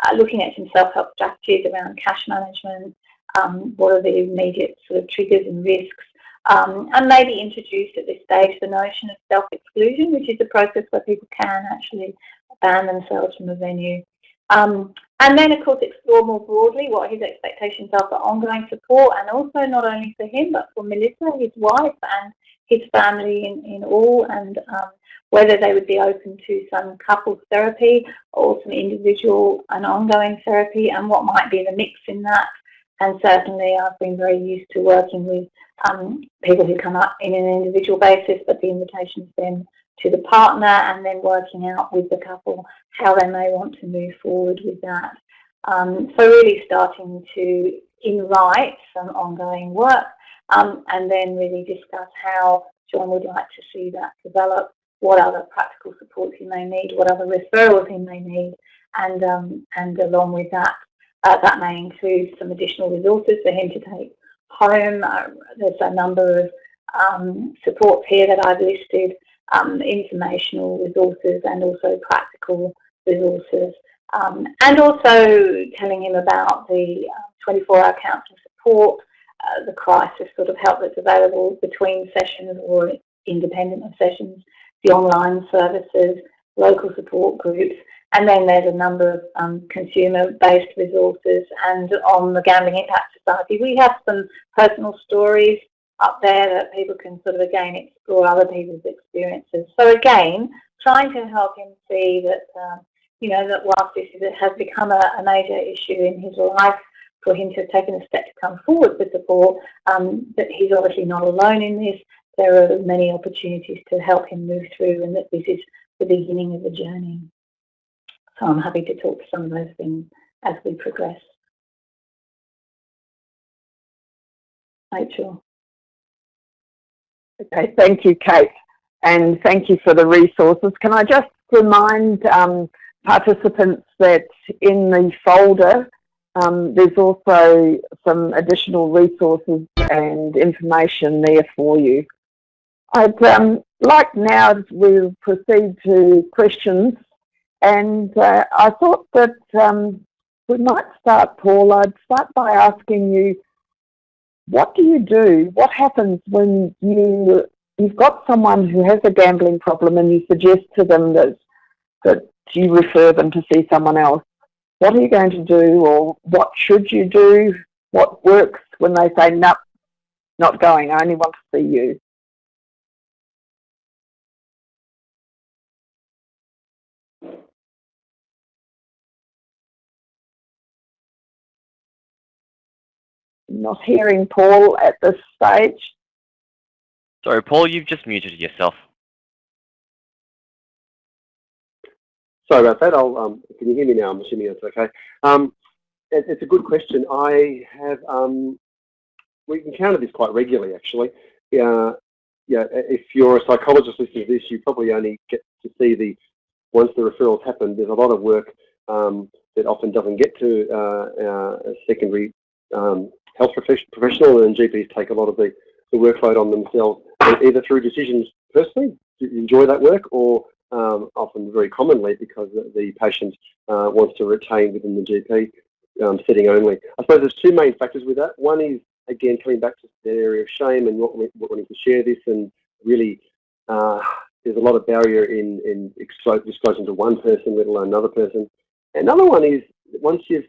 uh, looking at some self-help strategies around cash management, um, what are the immediate sort of triggers and risks, um, and maybe introduce at this stage the notion of self-exclusion, which is a process where people can actually ban themselves from a venue. Um, and then, of course, explore more broadly what his expectations are for ongoing support and also not only for him, but for Melissa, his wife, and his family in, in all, and um, whether they would be open to some couples therapy or some individual and ongoing therapy and what might be the mix in that. And certainly I've been very used to working with um, people who come up in an individual basis, but the invitation's been to the partner and then working out with the couple how they may want to move forward with that. Um, so really starting to invite some ongoing work um, and then really discuss how John would like to see that develop, what other practical supports he may need, what other referrals he may need, and, um, and along with that, uh, that may include some additional resources for him to take home. Uh, there's a number of um, supports here that I've listed, um, informational resources and also practical resources. Um, and also telling him about the 24-hour uh, counselling support, uh, the crisis sort of help that's available between sessions or independent of sessions, the online services, local support groups, and then there's a number of um, consumer-based resources. And on the Gambling Impact Society, we have some personal stories up there that people can sort of, again, explore other people's experiences. So again, trying to help him see that um, you know, that whilst this has become a, a, major issue in his life, for him to have taken a step to come forward with support, um, that he's obviously not alone in this. There are many opportunities to help him move through and that this is the beginning of the journey. So I'm happy to talk to some of those things as we progress. Rachel. Okay, thank you, Kate, and thank you for the resources. Can I just remind um, participants that in the folder um, there's also some additional resources and information there for you. I'd um, like now to proceed to questions and uh, I thought that um, we might start, Paul. I'd start by asking you, what do you do? What happens when you you've got someone who has a gambling problem and you suggest to them that that you refer them to see someone else? What are you going to do, or what should you do? What works when they say, "No, not going. I only want to see you." Not hearing Paul at this stage. Sorry, Paul, you've just muted yourself. Sorry about that. I'll, um, can you hear me now? I'm assuming that's okay. Um, it, it's a good question. I have, um, we encounter this quite regularly actually. Uh, yeah, if you're a psychologist listening to this, you probably only get to see the, once the referrals happen, there's a lot of work um, that often doesn't get to uh, uh, a secondary um, health professional and GPs take a lot of the, the workload on themselves, either through decisions personally, to enjoy that work, or um, often very commonly because the patient uh, wants to retain within the GP um, setting only. I suppose there's two main factors with that. One is, again, coming back to the area of shame and not wanting to share this and really uh, there's a lot of barrier in, in disclosing to one person, let alone another person. Another one is once you've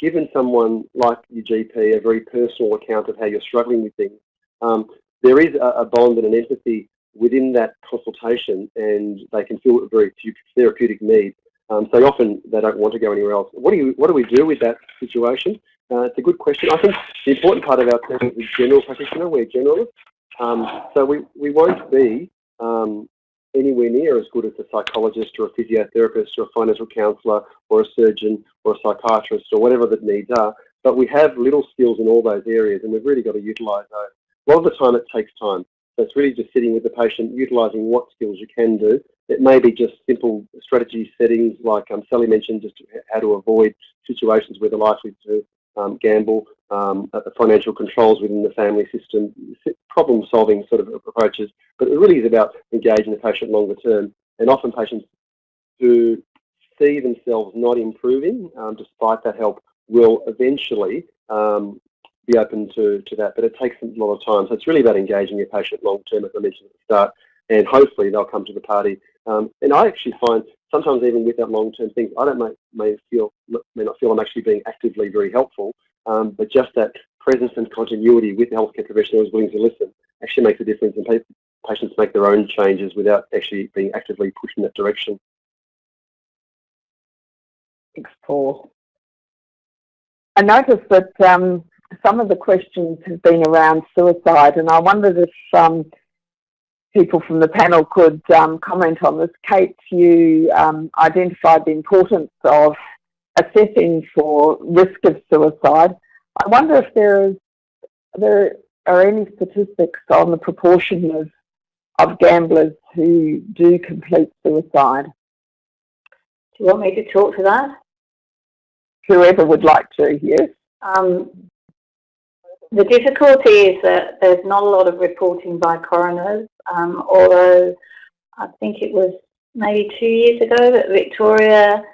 given someone like your GP a very personal account of how you're struggling with things, um, there is a, a, bond and an empathy within that consultation and they can feel a very therapeutic need. Um, so often they don't want to go anywhere else. What do you, what do we do with that situation? Uh, it's a good question. I think the important part of our team is general practitioner. We're generalists. Um, so we, we won't be um, anywhere near as good as a psychologist or a physiotherapist or a financial counsellor or a surgeon or a psychiatrist or whatever the needs are. But we have little skills in all those areas and we've really got to utilise those. A lot of the time it takes time. So it's really just sitting with the patient, utilising what skills you can do. It may be just simple strategy settings like um, Sally mentioned, just how to avoid situations where they're likely to um, gamble, um, the financial controls within the family system, problem solving sort of approaches. But it really is about engaging the patient longer term. And often patients who see themselves not improving um, despite that help will eventually um, be open to, to that, but it takes a lot of time. So it's really about engaging your patient long term, as I mentioned at the start, and hopefully they'll come to the party. Um, and I actually find sometimes even with that long term thing, I don't may, may feel may not feel I'm actually being actively very helpful, um, but just that presence and continuity with the healthcare professional who's willing to listen actually makes a difference, and patients make their own changes without actually being actively pushed in that direction. Thanks, Paul. I noticed that um, some of the questions have been around suicide, and I wondered if um, people from the panel could um, comment on this. Kate, you um, identified the importance of assessing for risk of suicide. I wonder if there is there are any statistics on the proportion of of gamblers who do complete suicide. Do you want me to talk to that? Whoever would like to, yes. Um, the difficulty is that there's not a lot of reporting by coroners, um, although I think it was maybe two years ago that Victoria,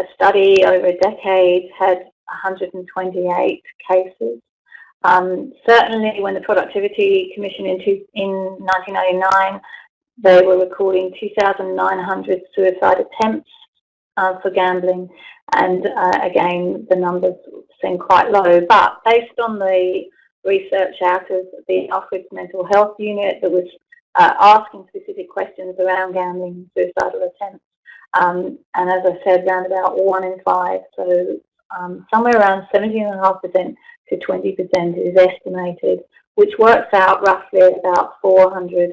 a study over a decade, had 128 cases. Um, certainly when the Productivity Commission in, two, in 1999, they were recording 2,900 suicide attempts uh, for gambling. And uh, again, the numbers seem quite low. But based on the research out of the Alfred's Mental Health Unit that was uh, asking specific questions around gambling and suicidal attempts. Um, and as I said, around about one in five, so um, somewhere around 17.5% to 20% is estimated, which works out roughly about 400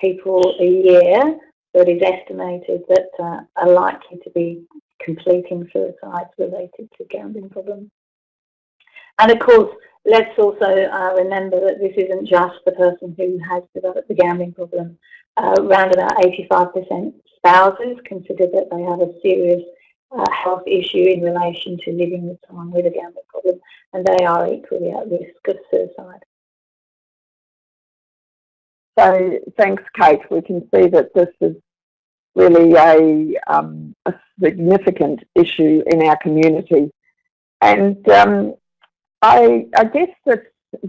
people a year that is estimated that uh, are likely to be completing suicides related to gambling problems. And of course, let's also uh, remember that this isn't just the person who has developed the gambling problem. Uh, around about 85% spouses consider that they have a serious uh, health issue in relation to living with someone with a gambling problem, and they are equally at risk of suicide. So thanks, Kate. We can see that this is really a, um, a significant issue in our community. And um, I, I, guess that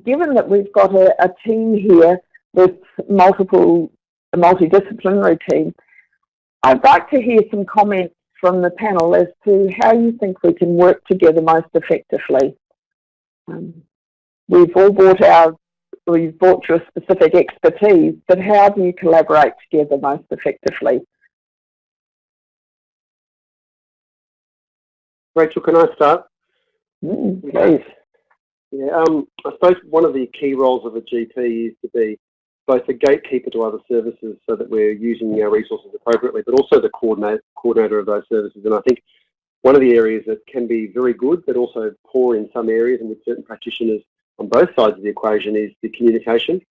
given that we've got a, a team here with multiple, a multidisciplinary team, I'd like to hear some comments from the panel as to how you think we can work together most effectively. Um, we've all brought our, we've brought your specific expertise, but how do you collaborate together most effectively? Rachel, can I start? Mm, please. Yeah, um, I suppose one of the key roles of a GP is to be both a gatekeeper to other services so that we're using our resources appropriately, but also the coordinate, coordinator of those services. And I think one of the areas that can be very good, but also poor in some areas and with certain practitioners on both sides of the equation is the communication.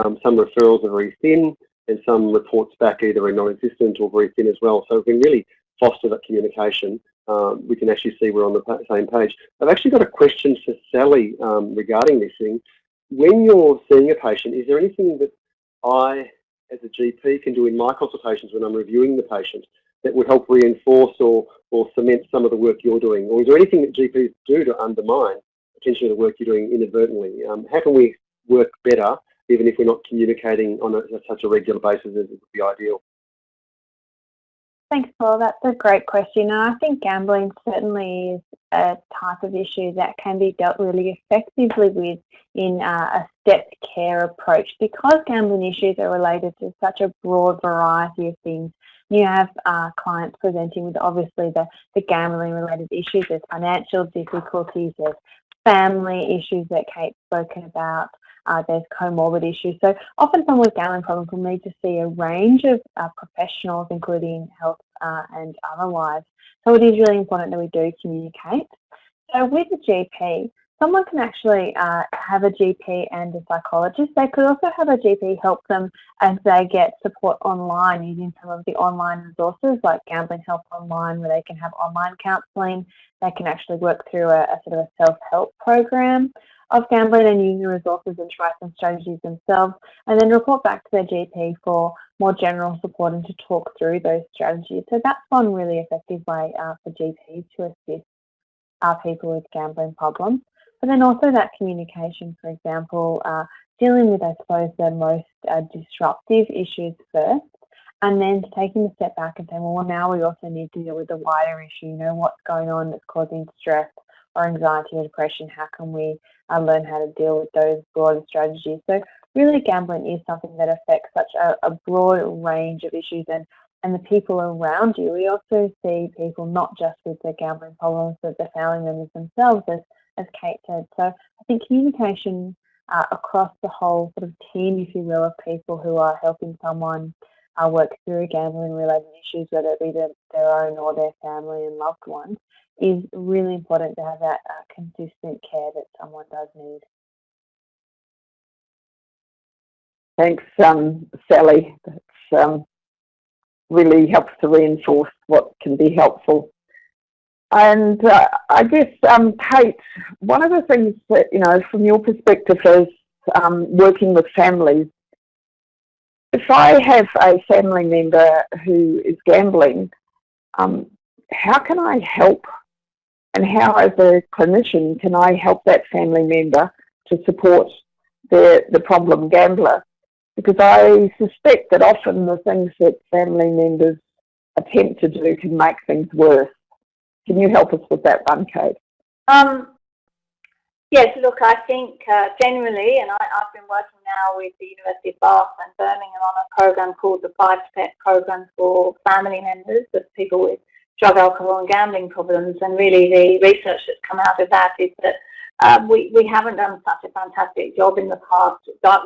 Um, some referrals are very thin and some reports back either are non-existent or very thin as well. So we can really foster that communication um, we can actually see we're on the same page. I've actually got a question for Sally um, regarding this thing. When you're seeing a patient, is there anything that I, as a GP, can do in my consultations when I'm reviewing the patient that would help reinforce or, or cement some of the work you're doing? Or is there anything that GPs do to undermine potentially the work you're doing inadvertently? Um, how can we work better even if we're not communicating on a, such a regular basis as it would be ideal? Thanks, Paul. That's a great question. And I think gambling certainly is a type of issue that can be dealt really effectively with in uh, a stepped care approach because gambling issues are related to such a broad variety of things. You have uh, clients presenting with obviously the, the gambling related issues, there's financial difficulties, there's family issues that Kate's spoken about, uh, there's comorbid issues. So often someone with gambling problems will need to see a range of uh, professionals, including health uh, and otherwise. So it is really important that we do communicate. So with a GP, someone can actually uh, have a GP and a psychologist. They could also have a GP help them as they get support online using some of the online resources like Gambling Help Online where they can have online counselling. They can actually work through a, a sort of a self-help program of gambling and using resources and try some strategies themselves and then report back to their GP for more general support and to talk through those strategies. So that's one really effective way uh, for GPs to assist uh, people with gambling problems. But then also that communication, for example, uh, dealing with, I suppose, the most uh, disruptive issues first and then taking a step back and saying, well, now we also need to deal with the wider issue, you know, what's going on that's causing stress or anxiety or depression, how can we uh, learn how to deal with those broader strategies. So really gambling is something that affects such a, a broad range of issues and, and the people around you. We also see people not just with the gambling problems, but the family members themselves, as, as Kate said. So I think communication uh, across the whole sort of team, if you will, of people who are helping someone uh, work through gambling related issues, whether it be their, their own or their family and loved ones, is really important to have that uh, consistent care that someone does need. Thanks, um, Sally. That um, really helps to reinforce what can be helpful. And uh, I guess, um, Kate, one of the things that, you know, from your perspective is um, working with families, if I have a family member who is gambling, um, how can I help and how as a clinician can I help that family member to support the, the problem gambler? Because I suspect that often the things that family members attempt to do can make things worse. Can you help us with that one, Kate? Um, Yes, look, I think uh, generally, and I, have been working now with the University of Bath and Birmingham on a program called the Five Step Program for family members of people with drug, alcohol and gambling problems. And really the research that's come out of that is that um, we, we haven't done such a fantastic job in the past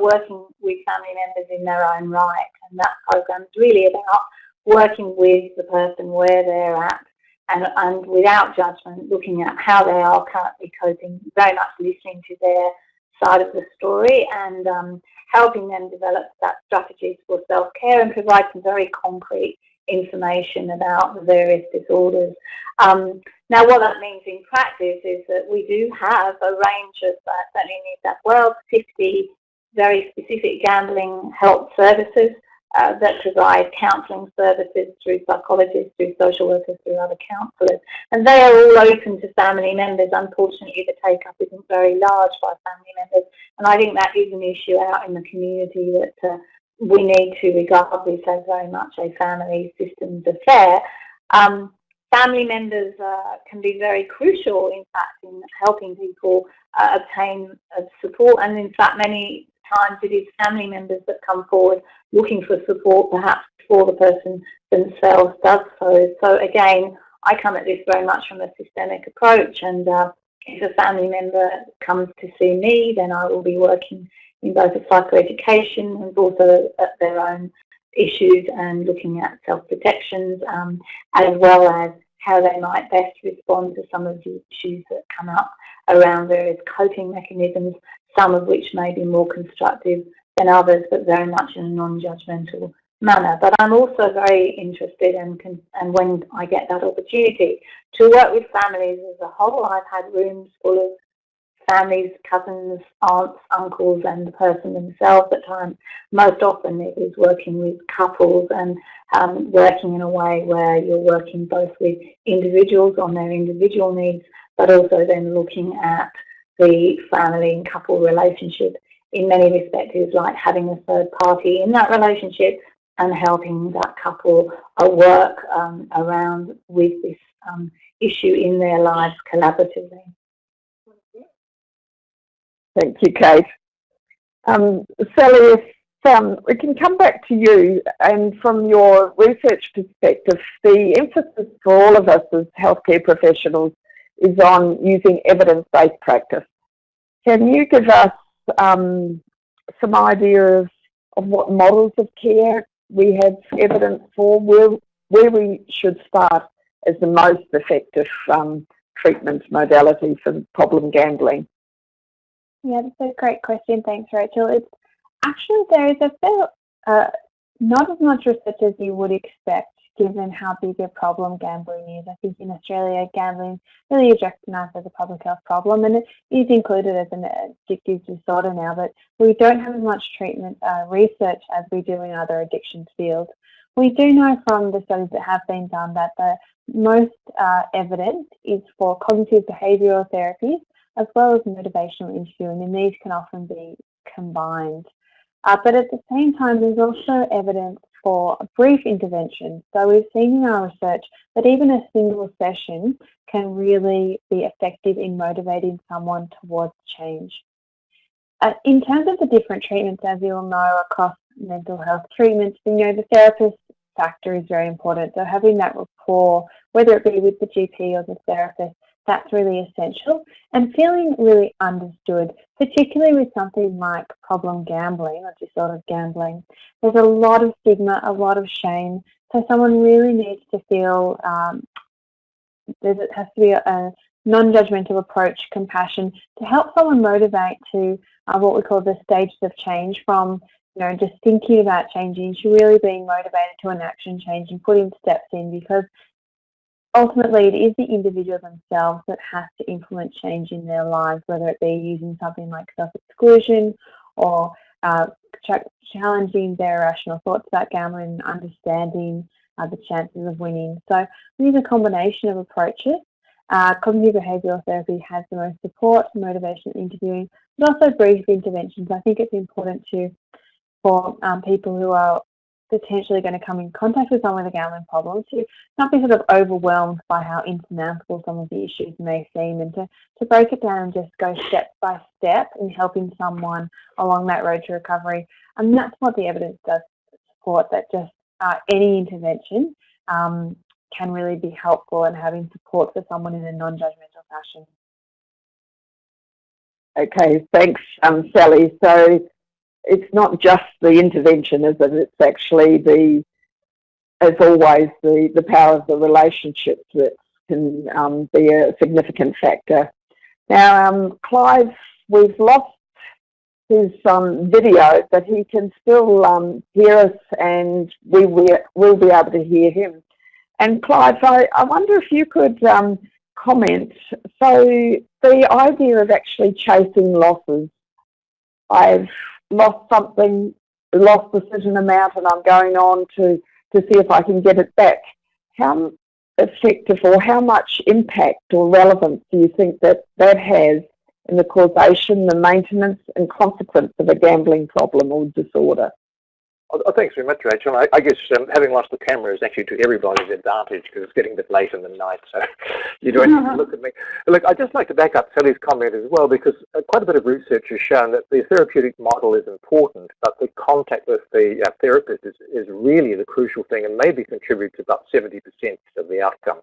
working with family members in their own right. And that program is really about working with the person where they're at and, and without judgment, looking at how they are currently coping, very much listening to their side of the story and um, helping them develop that strategies for self-care and provide some very concrete information about the various disorders. Um, now, what that means in practice is that we do have a range of, uh, certainly in New South Wales, 50 very specific gambling help services uh, that provide counselling services through psychologists, through social workers, through other counsellors. And they are all open to family members. Unfortunately, the take-up isn't very large by family members. And I think that is an issue out in the community that uh, we need to regard this as very much a family systems affair. Um, family members uh, can be very crucial, in fact, in helping people uh, obtain uh, support. And in fact, many times it is family members that come forward looking for support, perhaps before the person themselves does so. So again, I come at this very much from a systemic approach and uh, if a family member comes to see me, then I will be working in both a psychoeducation and also at their own issues and looking at self-protections um, as well as how they might best respond to some of the issues that come up around various coping mechanisms, some of which may be more constructive than others, but very much in a non-judgmental manner. But I'm also very interested and, and when I get that opportunity to work with families as a whole. I've had rooms full of families, cousins, aunts, uncles and the person themselves at times. Most often it is working with couples and um, working in a way where you're working both with individuals on their individual needs but also then looking at the family and couple relationship in many respects is like having a third party in that relationship and helping that couple work um, around with this um, issue in their lives collaboratively. Thank you, Kate. Um, Sally, if um, we can come back to you and from your research perspective, the emphasis for all of us as healthcare professionals is on using evidence-based practice. Can you give us um, some idea of, of what models of care we have evidence for, where, where we should start as the most effective um, treatment modality for problem gambling? Yeah, that's a great question. Thanks, Rachel. It's actually there is a fair, uh, not as much research as you would expect given how big a problem gambling is. I think in Australia, gambling really is recognised as a public health problem and it is included as an addictive disorder now, but we don't have as much treatment uh, research as we do in other addictions fields. We do know from the studies that have been done that the most uh, evidence is for cognitive behavioural therapies as well as motivational interviewing, and these can often be combined. Uh, but at the same time, there's also evidence for a brief intervention. So we've seen in our research that even a single session can really be effective in motivating someone towards change. Uh, in terms of the different treatments, as you'll know, across mental health treatments, you know, the therapist factor is very important. So having that rapport, whether it be with the GP or the therapist, that's really essential. And feeling really understood, particularly with something like problem gambling or disordered gambling. There's a lot of stigma, a lot of shame. So someone really needs to feel um, there has to be a, a non-judgmental approach, compassion, to help someone motivate to uh, what we call the stages of change from you know, just thinking about changing to really being motivated to an action change and putting steps in because ultimately it is the individual themselves that has to implement change in their lives, whether it be using something like self-exclusion or uh, challenging their irrational thoughts about gambling and understanding uh, the chances of winning. So we use a combination of approaches. Uh, cognitive behavioural therapy has the most support, motivation, interviewing, but also brief interventions. I think it's important to for um, people who are potentially going to come in contact with someone with a gambling problem to not be sort of overwhelmed by how insurmountable some of the issues may seem and to, to break it down and just go step by step in helping someone along that road to recovery. And that's what the evidence does support, that just uh, any intervention um, can really be helpful in having support for someone in a non-judgmental fashion. Okay, thanks, um, Sally. So it's not just the intervention, is it? It's actually the, as always, the, the power of the relationships that can um, be a significant factor. Now, um, Clive, we've lost his um, video, but he can still um, hear us and we will be able to hear him. And Clive, I, I wonder if you could um, comment. So the idea of actually chasing losses, I've lost something, lost a certain amount and I'm going on to, to see if I can get it back. How effective or how much impact or relevance do you think that that has in the causation, the maintenance and consequence of a gambling problem or disorder? Oh, thanks very much, Rachel. I, I guess um, having lost the camera is actually to everybody's advantage because it's getting a bit late in the night, so you don't have to look at me. Look, I'd just like to back up Sally's comment as well because uh, quite a bit of research has shown that the therapeutic model is important, but the contact with the uh, therapist is, is really the crucial thing and maybe contributes about 70% of the outcome.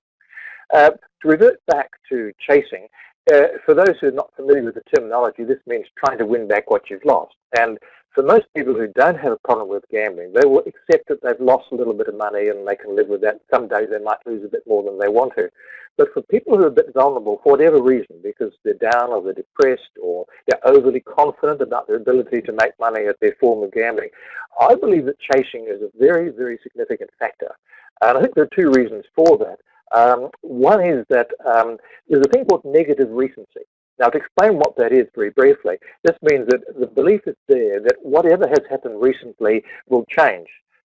Uh, to revert back to chasing, uh, for those who are not familiar with the terminology, this means trying to win back what you've lost. And for most people who don't have a problem with gambling, they will accept that they've lost a little bit of money and they can live with that. Some days they might lose a bit more than they want to. But for people who are a bit vulnerable, for whatever reason, because they're down or they're depressed or they're overly confident about their ability to make money at their form of gambling, I believe that chasing is a very, very significant factor. And I think there are two reasons for that. Um, one is that um, there's a thing called negative recency. Now, to explain what that is very briefly, this means that the belief is there that whatever has happened recently will change.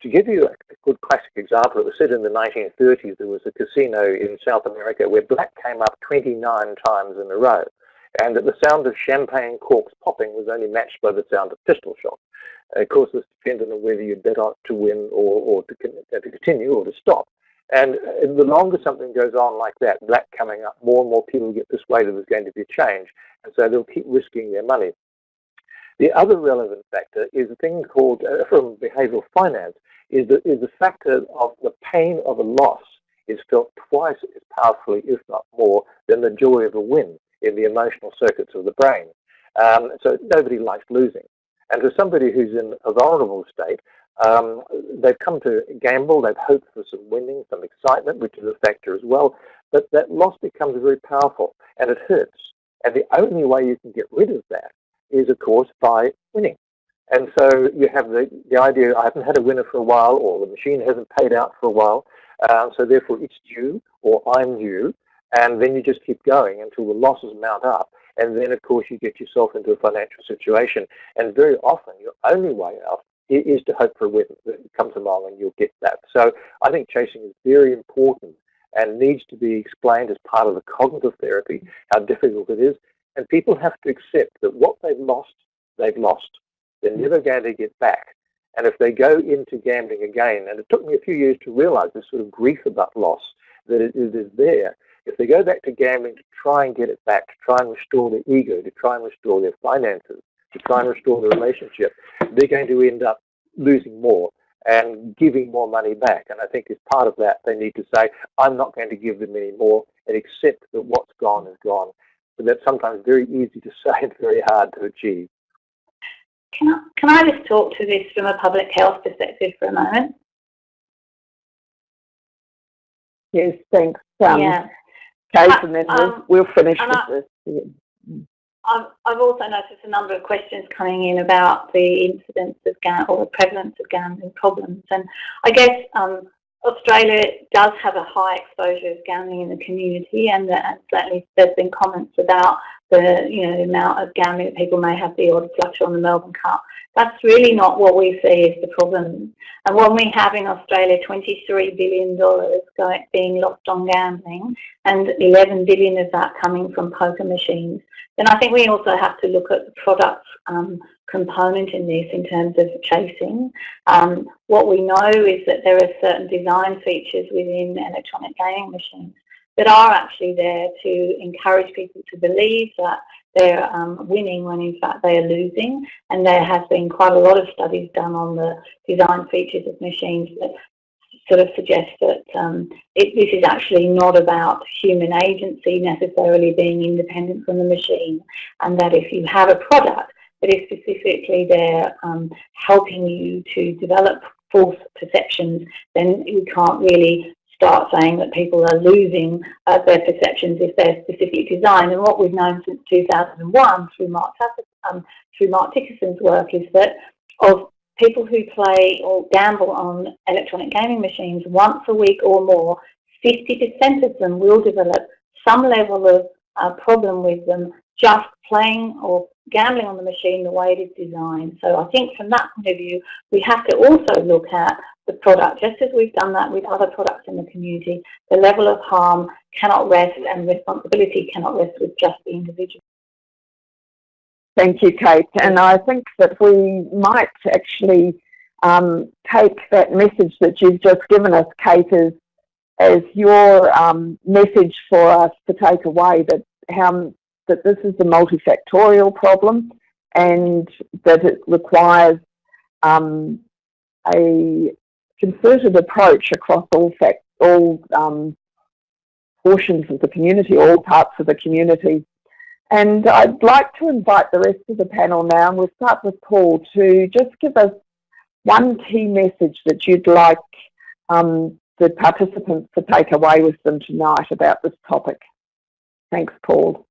To give you a good classic example, it was said in the 1930s there was a casino in South America where black came up 29 times in a row, and that the sound of champagne corks popping was only matched by the sound of pistol shots. Of course, this depended on whether you bet on to win or, or to, to continue or to stop. And the longer something goes on like that, black coming up, more and more people get persuaded there's going to be a change. And so they'll keep risking their money. The other relevant factor is a thing called, uh, from behavioral finance, is the, is the factor of the pain of a loss is felt twice as powerfully, if not more, than the joy of a win in the emotional circuits of the brain. Um, so nobody likes losing. And for somebody who's in a vulnerable state, um, they've come to gamble, they've hoped for some winning, some excitement, which is a factor as well, but that loss becomes very powerful and it hurts. And the only way you can get rid of that is, of course, by winning. And so you have the, the idea, I haven't had a winner for a while, or the machine hasn't paid out for a while, uh, so therefore it's due, or I'm due, and then you just keep going until the losses mount up. And then, of course, you get yourself into a financial situation. And very often, your only way out is to hope for a win that comes along and you'll get that. So I think chasing is very important and needs to be explained as part of the cognitive therapy, how difficult it is. And people have to accept that what they've lost, they've lost. They're never going to get back. And if they go into gambling again, and it took me a few years to realize this sort of grief about loss, that it is there. If they go back to gambling to try and get it back, to try and restore their ego, to try and restore their finances, to try and restore the relationship, they're going to end up losing more and giving more money back. And I think as part of that, they need to say, I'm not going to give them any more and accept that what's gone is gone. But that's sometimes very easy to say and very hard to achieve. Can I, can I just talk to this from a public health perspective for a moment? Yes, thanks. Um, yeah. Kate, and then we'll, um, we'll finish with I, this. I've, I've also noticed a number of questions coming in about the incidence of gam or the prevalence of gambling problems. And I guess um, Australia does have a high exposure of gambling in the community, and, the, and certainly there's been comments about the you know the amount of gambling that people may have the odd flutter on the Melbourne Cup. That's really not what we see as the problem. And when we have in Australia $23 billion going, being lost on gambling and 11 billion of that coming from poker machines, then I think we also have to look at the products um, component in this in terms of chasing. Um, what we know is that there are certain design features within electronic gaming machines that are actually there to encourage people to believe that they're um, winning when in fact they are losing. And there has been quite a lot of studies done on the design features of machines that sort of suggest that um, it, this is actually not about human agency necessarily being independent from the machine and that if you have a product that is specifically there um, helping you to develop false perceptions, then you can't really start saying that people are losing uh, their perceptions if they're specific design. And what we've known since 2001 through Mark, um, through Mark Dickerson's work is that of people who play or gamble on electronic gaming machines once a week or more, 50% of them will develop some level of uh, problem with them just playing or gambling on the machine the way it is designed. So I think from that point of view, we have to also look at the product, just as we've done that with other products in the community. The level of harm cannot rest and responsibility cannot rest with just the individual. Thank you, Kate. And I think that we might actually um, take that message that you've just given us, Kate, as, as your um, message for us to take away that how that this is a multifactorial problem and that it requires um, a concerted approach across all fact, all um, portions of the community, all parts of the community. And I'd like to invite the rest of the panel now, and we'll start with Paul, to just give us one key message that you'd like um, the participants to take away with them tonight about this topic. Thanks, Paul.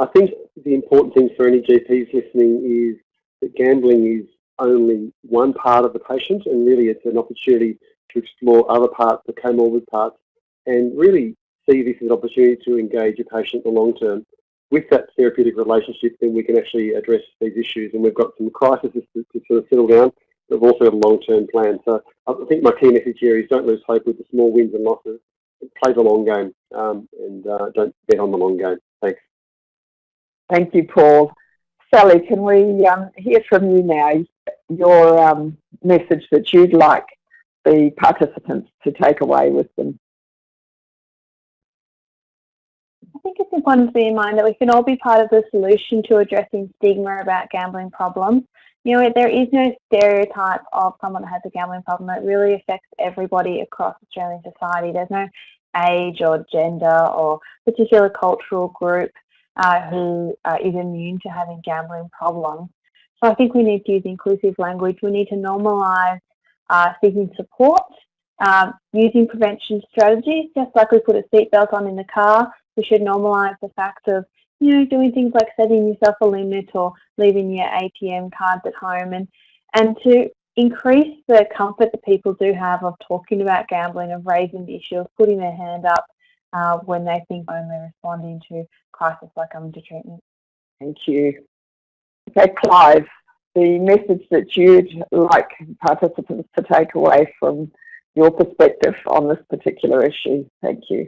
I think the important thing for any GPs listening is that gambling is only one part of the patient and really it's an opportunity to explore other parts, the comorbid parts, and really see this as an opportunity to engage a patient in the long term. With that therapeutic relationship, then we can actually address these issues and we've got some crises to, to sort of settle down, but we've also got a long-term plan. So I think my key message here is don't lose hope with the small wins and losses. Play the long game um, and uh, don't bet on the long game. Thanks. Thank you, Paul. Sally, can we um, hear from you now, your um, message that you'd like the participants to take away with them? I think it's important to bear in mind that we can all be part of the solution to addressing stigma about gambling problems. You know, there is no stereotype of someone that has a gambling problem. It really affects everybody across Australian society. There's no age or gender or particular cultural group uh, who uh, is immune to having gambling problems. So I think we need to use inclusive language. We need to normalise uh, seeking support, um, using prevention strategies, just like we put a seatbelt on in the car, we should normalise the fact of, you know, doing things like setting yourself a limit or leaving your ATM cards at home and, and to increase the comfort that people do have of talking about gambling, of raising the issue, of putting their hand up uh, when they think only responding to crisis like coming to treatment. Thank you. Okay, Clive, the message that you'd like participants to take away from your perspective on this particular issue. Thank you.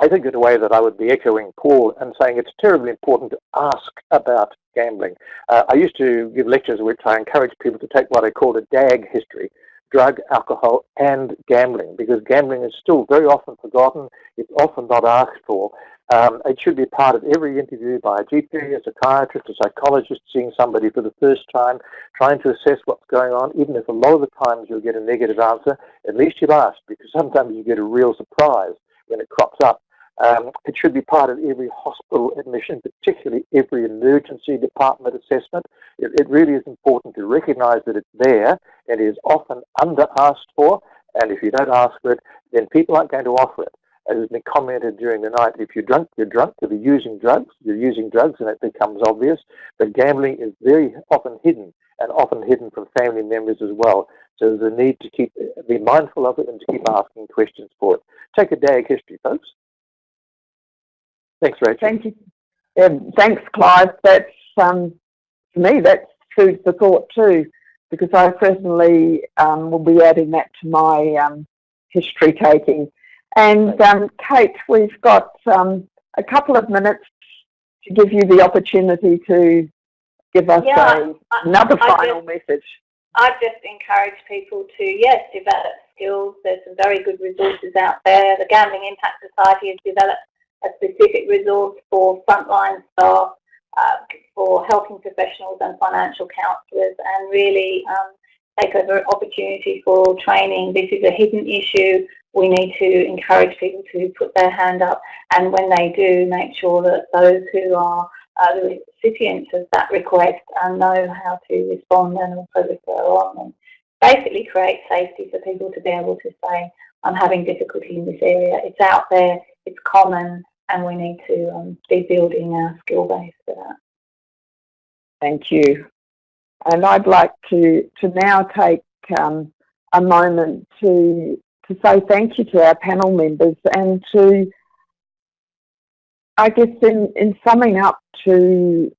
I think in a way that I would be echoing Paul and saying it's terribly important to ask about gambling. Uh, I used to give lectures in which I encourage people to take what I called a DAG history, drug, alcohol, and gambling, because gambling is still very often forgotten. It's often not asked for. Um, it should be part of every interview by a GP, a psychiatrist, a psychologist, seeing somebody for the first time, trying to assess what's going on. Even if a lot of the times you'll get a negative answer, at least you've asked, because sometimes you get a real surprise when it crops up. Um, it should be part of every hospital admission, particularly every emergency department assessment. It, it really is important to recognise that it's there and is often under asked for. And if you don't ask for it, then people aren't going to offer it. As has been commented during the night, if you're drunk, you're drunk. If you're using drugs, you're using drugs, and it becomes obvious. But gambling is very often hidden, and often hidden from family members as well. So there's a need to keep be mindful of it and to keep asking questions for it. Take a DAG history, folks. Thanks, Rachel. Thank you. thanks, Clive. That's um, for me. That's food for thought too, because I certainly um, will be adding that to my um, history taking. And um, Kate, we've got um, a couple of minutes to give you the opportunity to give us Yeah, a, I- another I final message. I just encourage people to, yes, develop skills. There's some very good resources out there. The Gambling Impact Society has developed a specific resource for frontline staff, uh, for helping professionals and financial counsellors, and really um, take an opportunity for training. This is a hidden issue. We need to encourage people to put their hand up, and when they do, make sure that those who are uh, the recipients of that request and know how to respond and also refer on and basically create safety for people to be able to say, I'm having difficulty in this area. It's out there, it's common, and we need to um, be building our skill base for that. Thank you. And I'd like to, to now take um, a moment to, to say thank you to our panel members and to, I guess in, in summing up to,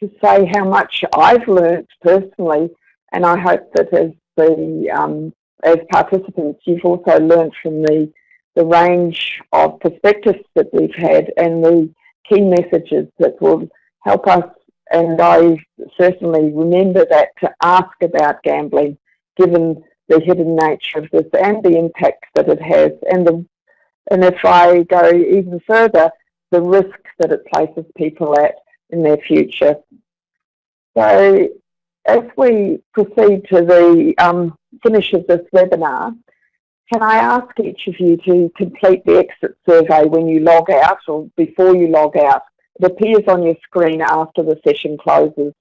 to say how much I've learnt personally and I hope that as the um, as participants you've also learnt from the the range of perspectives that we've had and the key messages that will help us and I certainly remember that to ask about gambling given the hidden nature of this and the impact that it has and the and if I go even further the risk that it places people at in their future. So as we proceed to the um, finish of this webinar, can I ask each of you to complete the exit survey when you log out or before you log out? It appears on your screen after the session closes.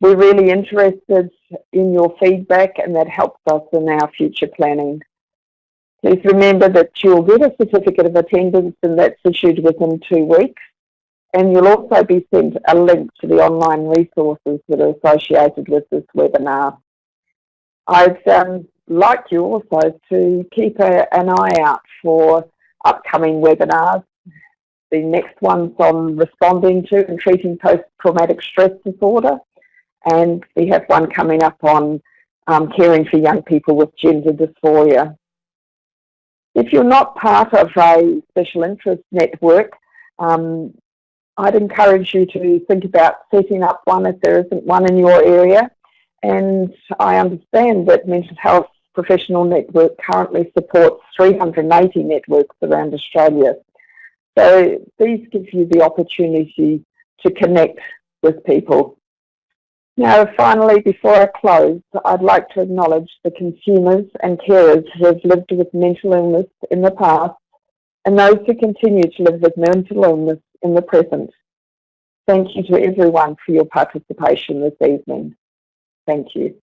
We're really interested in your feedback and that helps us in our future planning. Please remember that you'll get a certificate of attendance and that's issued within two weeks. And you'll also be sent a link to the online resources that are associated with this webinar. I'd um, like you also to keep a, an eye out for upcoming webinars. The next one's on responding to and treating post-traumatic stress disorder. And we have one coming up on um, caring for young people with gender dysphoria. If you're not part of a special interest network, um, I'd encourage you to think about setting up one if there isn't one in your area. And I understand that Mental Health Professional Network currently supports 380 networks around Australia. So these give you the opportunity to connect with people. Now, finally, before I close, I'd like to acknowledge the consumers and carers who have lived with mental illness in the past and those who continue to live with mental illness in the present. Thank you to everyone for your participation this evening. Thank you.